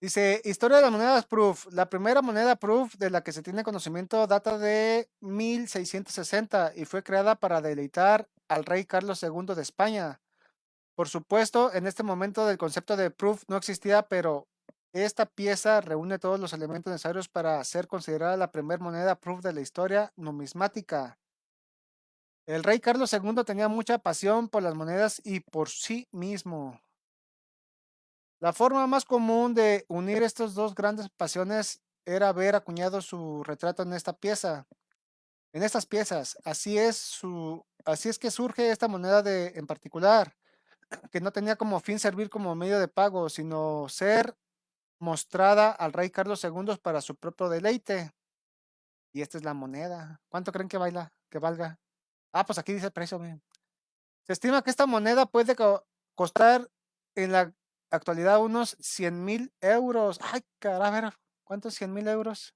Dice, historia de las monedas proof. La primera moneda proof de la que se tiene conocimiento data de 1660 y fue creada para deleitar al rey Carlos II de España. Por supuesto, en este momento el concepto de proof no existía, pero esta pieza reúne todos los elementos necesarios para ser considerada la primera moneda proof de la historia numismática. El rey Carlos II tenía mucha pasión por las monedas y por sí mismo. La forma más común de unir estas dos grandes pasiones era ver acuñado su retrato en esta pieza. En estas piezas, así es así es que surge esta moneda de, en particular, que no tenía como fin servir como medio de pago, sino ser mostrada al rey Carlos II para su propio deleite. Y esta es la moneda. ¿Cuánto creen que baila, que valga? Ah, pues aquí dice el precio. Se estima que esta moneda puede costar en la actualidad unos 100 mil euros. Ay, caray, ¿cuántos 100 mil euros?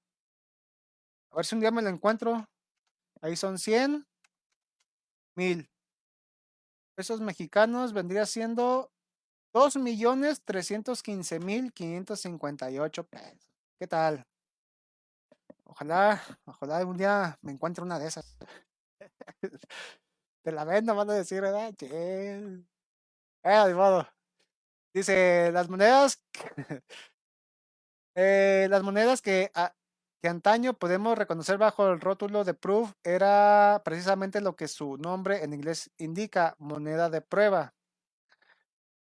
A ver si un día me lo encuentro. Ahí son 100 mil pesos mexicanos. Vendría siendo 2 millones 315 mil 558 pesos. ¿Qué tal? Ojalá, ojalá algún día me encuentre una de esas. <laughs> Te la vendo, van a decir, ¿verdad? Eh, de modo. Dice, las monedas, <laughs> eh, las monedas que, que antaño podemos reconocer bajo el rótulo de proof era precisamente lo que su nombre en inglés indica, moneda de prueba.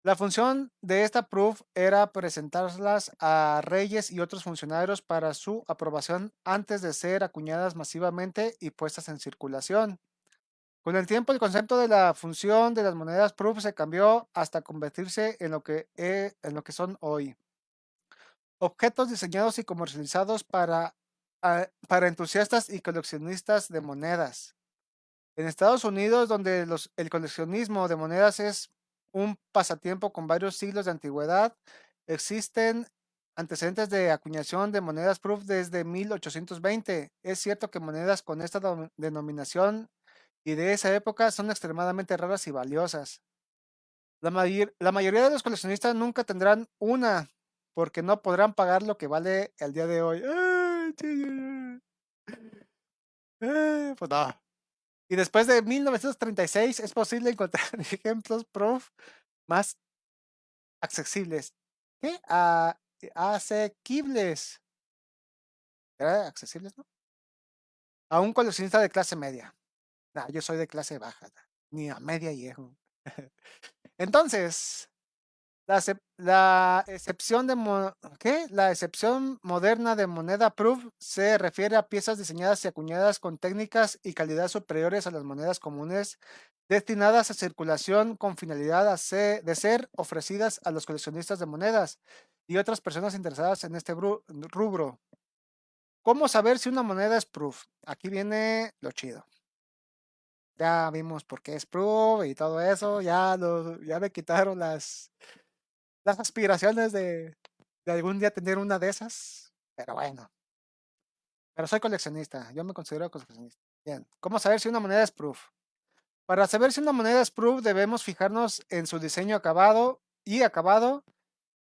La función de esta proof era presentarlas a reyes y otros funcionarios para su aprobación antes de ser acuñadas masivamente y puestas en circulación. Con el tiempo, el concepto de la función de las monedas proof se cambió hasta convertirse en lo que, en lo que son hoy. Objetos diseñados y comercializados para, ah, para entusiastas y coleccionistas de monedas. En Estados Unidos, donde el coleccionismo de monedas es un pasatiempo con varios siglos de antigüedad, existen antecedentes de acuñación de monedas proof desde 1820. Es cierto que monedas con esta denominación y de esa época son extremadamente raras y valiosas. La, la, mayoría de los coleccionistas nunca tendrán una porque no podrán pagar lo que vale el día de hoy. Pues no. Y después de 1936 es posible encontrar <laughs> ejemplos proof más accesibles. ¿Qué? Ah, asequibles. ¿Era accesibles, no? A un coleccionista de clase media yo soy de clase baja, ni a media llego. <laughs> Entonces, la, excepción de ¿qué? La excepción moderna de moneda proof se refiere a piezas diseñadas y acuñadas con técnicas y calidad superiores a las monedas comunes destinadas a circulación con finalidad de ser ofrecidas a los coleccionistas de monedas y otras personas interesadas en este rubro. ¿Cómo saber si una moneda es proof? Aquí viene lo chido ya vimos por qué es Proof y todo eso, ya, ya me quitaron las, las aspiraciones de, algún día tener una de esas, pero bueno. Pero soy coleccionista, yo me considero coleccionista. Bien, ¿cómo saber si una moneda es proof? Para saber si una moneda es proof debemos fijarnos en su diseño acabado y acabado.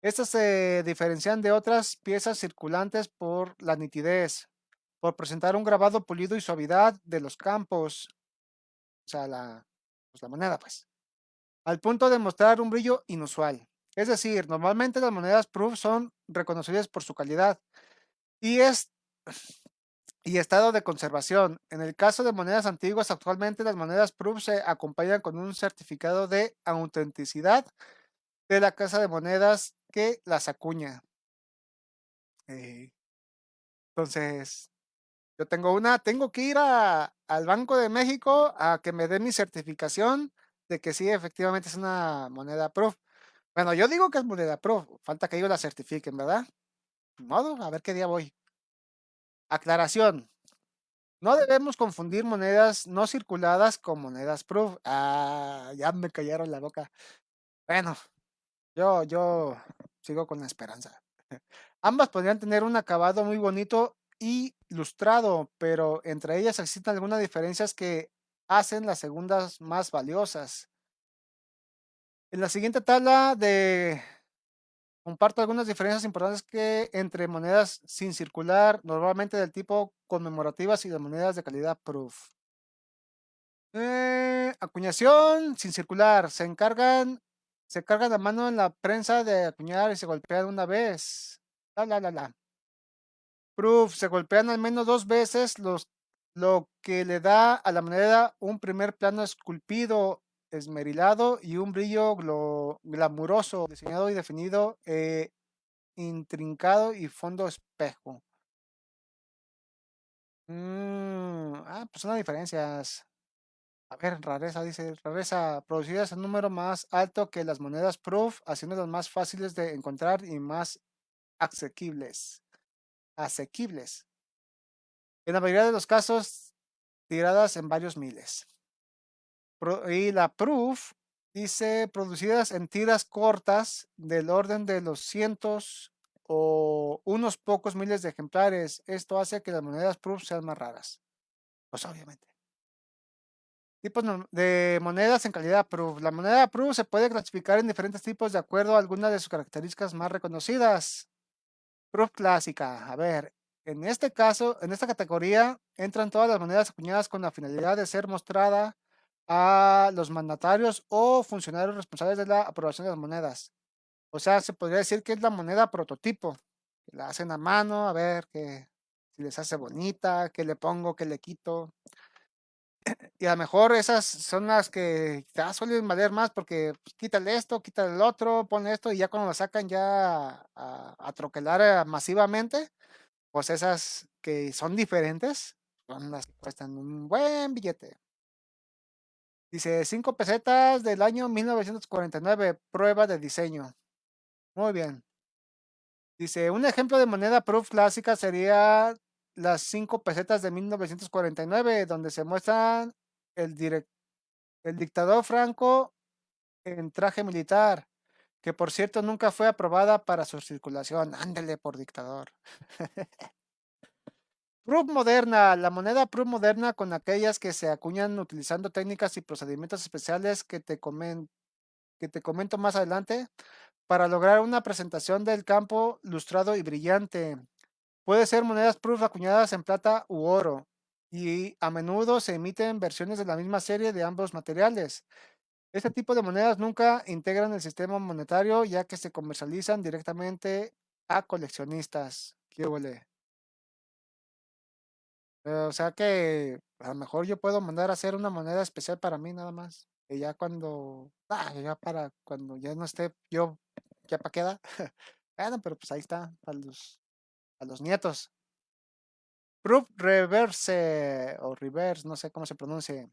Estas se diferencian de otras piezas circulantes por la nitidez, por presentar un grabado pulido y suavidad de los campos, o sea, la, pues la moneda, pues, al punto de mostrar un brillo inusual. Es decir, normalmente las monedas proof son reconocidas por su calidad y es y estado de conservación. En el caso de monedas antiguas, actualmente las monedas proof se acompañan con un certificado de autenticidad de la casa de monedas que las acuña. Eh, entonces, yo tengo una, tengo que ir al Banco de México a que me dé mi certificación de que sí, efectivamente es una moneda proof. Bueno, yo digo que es moneda proof, falta que ellos la certifiquen, ¿verdad? modo, a ver qué día voy. Aclaración. No debemos confundir monedas no circuladas con monedas proof. Ah, ya me callaron la boca. Bueno, yo, yo sigo con la esperanza. <laughs> Ambas podrían tener un acabado muy bonito y lustrado, pero entre ellas existen algunas diferencias que hacen las segundas más valiosas. En la siguiente tabla de comparto algunas diferencias importantes que entre monedas sin circular, normalmente del tipo conmemorativas y de monedas de calidad proof. Eh, acuñación sin circular. Se encargan, se cargan la mano en la prensa de acuñar y se golpean una vez. La, la, la, la. Proof. Se golpean al menos dos veces los, lo que le da a la moneda un primer plano esculpido esmerilado y un brillo glamuroso, diseñado y definido, eh, intrincado y fondo espejo. Mm, ah, pues son las diferencias. A ver, rareza, dice, rareza, producidas en número más alto que las monedas proof, haciéndolas más fáciles de encontrar y más asequibles. Asequibles. En la mayoría de los casos, tiradas en varios miles y la proof dice producidas en tiras cortas del orden de los cientos o unos pocos miles de ejemplares. Esto hace que las monedas proof sean más raras. Pues obviamente. Tipos de monedas en calidad proof. La moneda proof se puede clasificar en diferentes tipos de acuerdo a algunas de sus características más reconocidas. Proof clásica. A ver, en este caso, en esta categoría entran todas las monedas acuñadas con la finalidad de ser mostrada a los mandatarios o funcionarios responsables de la aprobación de las monedas. O sea, se podría decir que es la moneda prototipo. la hacen a mano, a ver que si les hace bonita, qué le pongo, qué le quito. <clears throat> Y a lo mejor esas son las que ya suelen valer más porque pues, quítale esto, quítale el otro, pone esto y ya cuando lo sacan ya a, a troquelar eh, masivamente, pues esas que son diferentes son las que cuestan un buen billete. Dice, 5 pesetas del año 1949, prueba de diseño. Muy bien. Dice, un ejemplo de moneda proof clásica sería las 5 pesetas de 1949, donde se muestran el, el dictador Franco en traje militar, que por cierto nunca fue aprobada para su circulación. Ándele por dictador. <laughs> Proof moderna, la moneda Proof moderna con aquellas que se acuñan utilizando técnicas y procedimientos especiales que te, que te comento más adelante para lograr una presentación del campo lustrado y brillante. Puede ser monedas Proof acuñadas en plata u oro y a menudo se emiten versiones de la misma serie de ambos materiales. Este tipo de monedas nunca integran el sistema monetario ya que se comercializan directamente a coleccionistas. ¿Qué huele? O sea que a lo mejor yo puedo mandar a hacer una moneda especial para mí nada más. Y ya cuando, ah, ya para cuando ya no esté yo, ya para queda. <laughs> bueno, pero pues ahí está, para los, los nietos. Proof Reverse o Reverse, no sé cómo se pronuncie.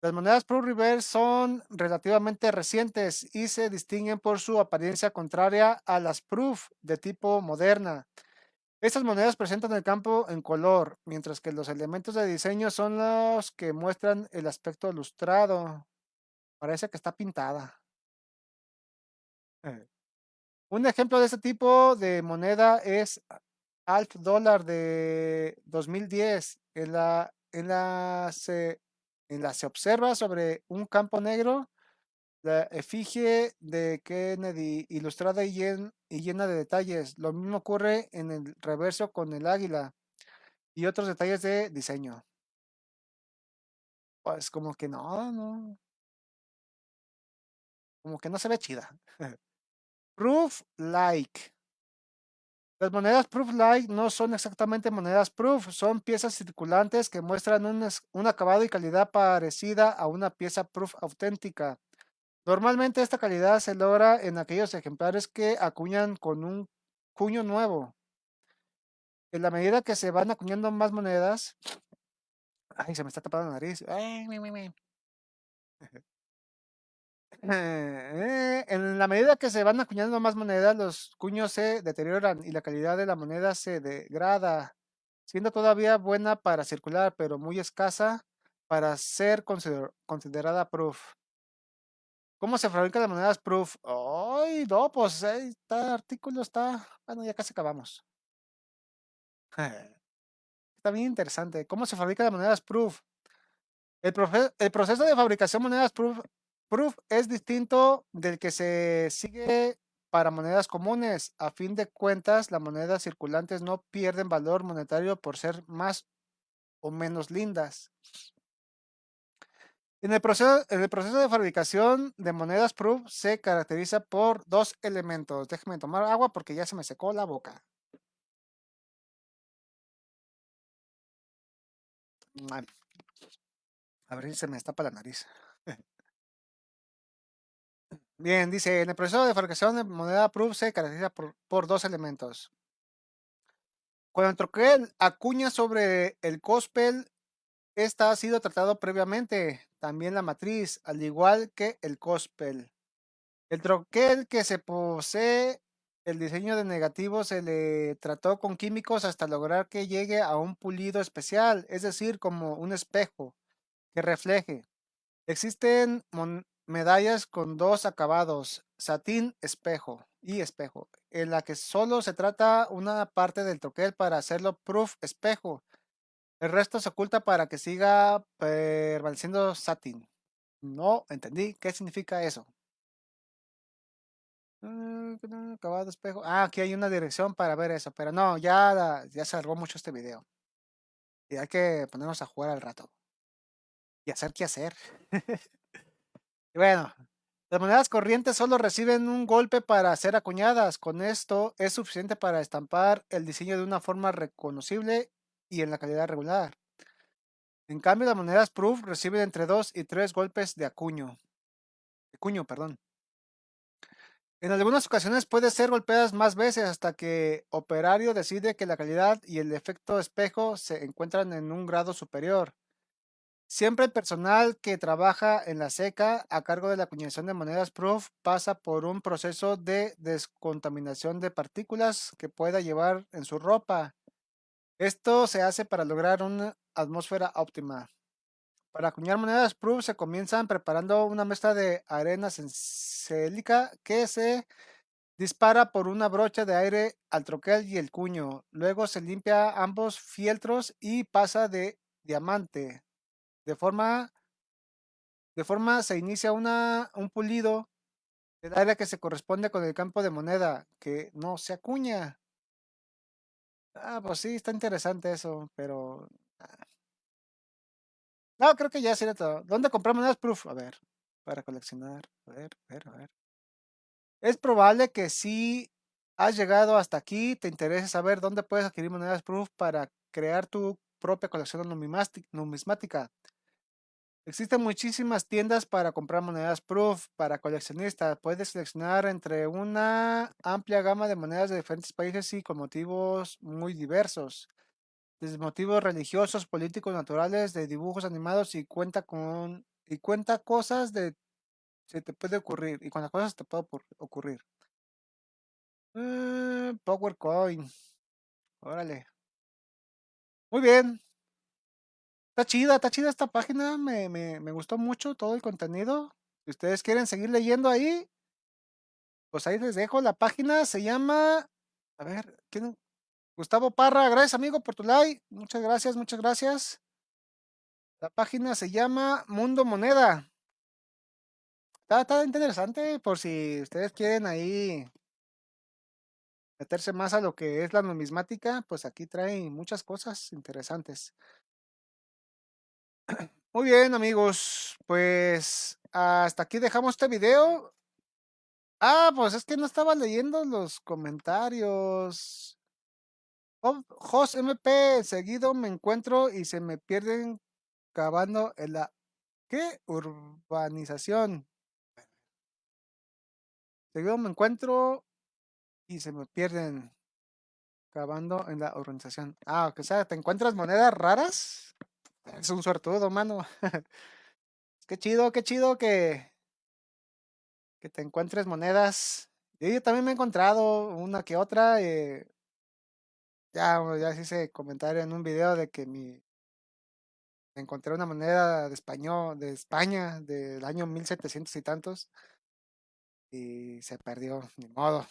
Las monedas Proof Reverse son relativamente recientes y se distinguen por su apariencia contraria a las Proof de tipo moderna. Estas monedas presentan el campo en color, mientras que los elementos de diseño son los que muestran el aspecto ilustrado. Parece que está pintada. Eh. Un ejemplo de este tipo de moneda es Alf Dólar de 2010. En la, en, la se, en la se observa sobre un campo negro la efigie de Kennedy ilustrada y, llena de detalles. Lo mismo ocurre en el reverso con el águila y otros detalles de diseño. Pues como que no, no. Como que no se ve chida. <laughs> Proof like. Las monedas Proof Light no son exactamente monedas Proof, son piezas circulantes que muestran un acabado y calidad parecida a una pieza Proof auténtica. Normalmente esta calidad se logra en aquellos ejemplares que acuñan con un cuño nuevo. En la medida que se van acuñando más monedas, ay, se me está tapando la nariz. Eh, en la medida que se van acuñando más monedas, los cuños se deterioran y la calidad de la moneda se degrada, siendo todavía buena para circular, pero muy escasa para ser considerada proof. ¿Cómo se fabrican las monedas proof? Ay, no, pues está artículo, está. Bueno, ya casi acabamos. <laughs> está bien interesante. ¿Cómo se fabrican las monedas proof? El, proceso de fabricación de monedas Proof es distinto del que se sigue para monedas comunes. A fin de cuentas, las monedas circulantes no pierden valor monetario por ser más o menos lindas. En el, proceso, de fabricación de monedas Proof se caracteriza por dos elementos. Déjenme tomar agua porque ya se me secó la boca. A ver si se me destapa la nariz. <laughs> Bien, dice, en el proceso de fabricación de moneda proof se caracteriza por, dos elementos. Cuando el troquel acuña sobre el cospel, esta ha sido tratado previamente, también la matriz, al igual que el cospel. El troquel que se posee el diseño de negativo se le trató con químicos hasta lograr que llegue a un pulido especial, es decir, como un espejo que refleje. Existen medallas con dos acabados, satín, espejo y espejo, en la que solo se trata una parte del troquel para hacerlo proof espejo. El resto se oculta para que siga permaneciendo satín. No entendí qué significa eso. Mm, acabado espejo. Ah, aquí hay una dirección para ver eso, pero no, ya, ya se alargó mucho este video. Y hay que ponernos a jugar al rato. Y hacer qué hacer. <laughs> bueno, las monedas corrientes solo reciben un golpe para ser acuñadas. Con esto es suficiente para estampar el diseño de una forma reconocible y en la calidad regular. En cambio, las monedas proof reciben entre dos y tres golpes de acuño. De perdón. En algunas ocasiones puede ser golpeadas más veces hasta que operario decide que la calidad y el efecto espejo se encuentran en un grado superior. Siempre el personal que trabaja en la seca a cargo de la acuñación de monedas proof pasa por un proceso de descontaminación de partículas que pueda llevar en su ropa. Esto se hace para lograr una atmósfera óptima. Para acuñar monedas proof se comienzan preparando una mezcla de arena sencélica que se dispara por una brocha de aire al troquel y el cuño. Luego se limpia ambos fieltros y pasa de diamante. De forma, de forma se inicia un pulido del área que se corresponde con el campo de moneda, que no se acuña. Ah, pues sí, está interesante eso, pero... Ah. No, creo que ya sería todo. ¿Dónde comprar monedas proof? A ver, para coleccionar. A ver, a ver, a ver. Es probable que si has llegado hasta aquí, te interese saber dónde puedes adquirir monedas proof para crear tu propia colección numismática. Existen muchísimas tiendas para comprar monedas Proof para coleccionistas. Puedes seleccionar entre una amplia gama de monedas de diferentes países y con motivos muy diversos. Desde motivos religiosos, políticos, naturales, de dibujos animados y cuenta con y cuenta cosas de se te puede ocurrir y cuántas cosas te puede ocurrir. Eh, PowerCoin. Órale. Muy bien. Está chida, está chida esta página, me, me, me gustó mucho todo el contenido. Si ustedes quieren seguir leyendo ahí, pues ahí les dejo la página, se llama, a ver, ¿quién? Gustavo Parra, gracias amigo por tu like, muchas gracias, muchas gracias. La página se llama Mundo Moneda. Está, está interesante por si ustedes quieren ahí meterse más a lo que es la numismática, pues aquí trae muchas cosas interesantes. Muy bien, amigos. Pues hasta aquí dejamos este video. Ah, pues es que no estaba leyendo los comentarios. Jos MP, seguido me encuentro y se me pierden cavando en la ¿qué? urbanización. Seguido me encuentro y se me pierden cavando en la urbanización. Ah, o sea, ¿te encuentras monedas raras? Es un suertudo, mano. <laughs> qué chido, qué chido que, que te encuentres monedas. Yo también me he encontrado una que otra. Eh, ya, ya hice comentario en un video de que mi encontré una moneda de español, de España, del año 1700 y tantos. Y se perdió, ni modo.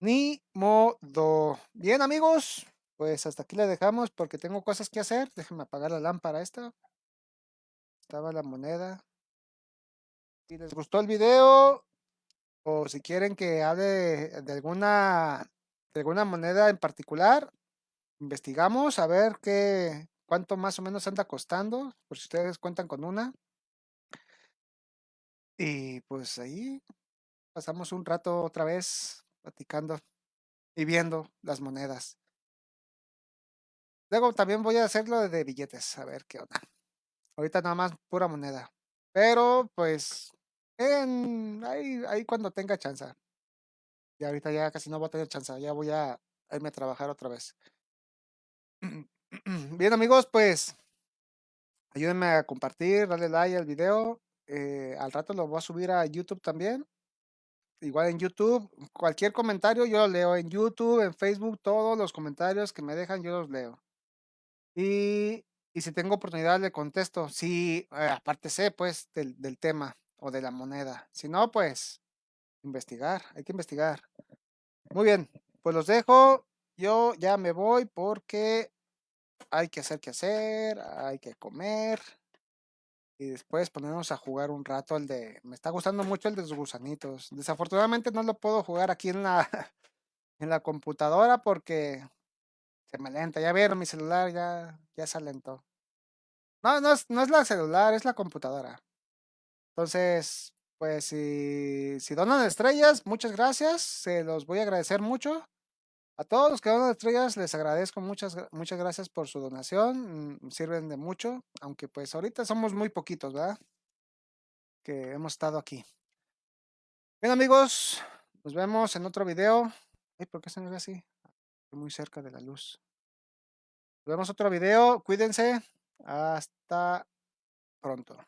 Ni modo. Bien, amigos, pues hasta aquí le dejamos porque tengo cosas que hacer. Déjenme apagar la lámpara esta. Estaba la moneda. Si les gustó el video o si quieren que hable de alguna de alguna moneda en particular, investigamos a ver qué cuánto más o menos anda costando, por si ustedes cuentan con una. Y pues ahí pasamos un rato otra vez platicando y viendo las monedas. Luego también voy a hacerlo de billetes, a ver qué onda. Ahorita nada más pura moneda. Pero pues en, ahí, ahí cuando tenga chance. Y ahorita ya casi no voy a tener chance, ya voy a irme a trabajar otra vez. <clears throat> Bien amigos, pues ayúdenme a compartir, darle like al video. Eh, al rato lo voy a subir a YouTube también. Igual en YouTube, cualquier comentario yo lo leo en YouTube, en Facebook, todos los comentarios que me dejan yo los leo. Y, y si tengo oportunidad le contesto. Si, eh, aparte sé pues del, del tema o de la moneda. Si no, pues investigar, hay que investigar. Muy bien, pues los dejo. Yo ya me voy porque hay que hacer que hacer, hay que comer. Y después ponernos a jugar un rato el de... Me está gustando mucho el de los gusanitos. Desafortunadamente no lo puedo jugar aquí en la, <laughs> en la computadora porque me lenta. Ya vieron mi celular, ya, ya se alentó. No, no es, no es la celular, es la computadora. Entonces, pues si, si donan estrellas, muchas gracias. Se los voy a agradecer mucho. A todos los que donan estrellas les agradezco muchas, muchas gracias por su donación. Mm, sirven de mucho, aunque pues ahorita somos muy poquitos, ¿verdad? Que hemos estado aquí. Bien amigos, nos vemos en otro video. Ay, ¿por qué se me ve así? Muy cerca de la luz. Vemos otro video. Cuídense. Hasta pronto.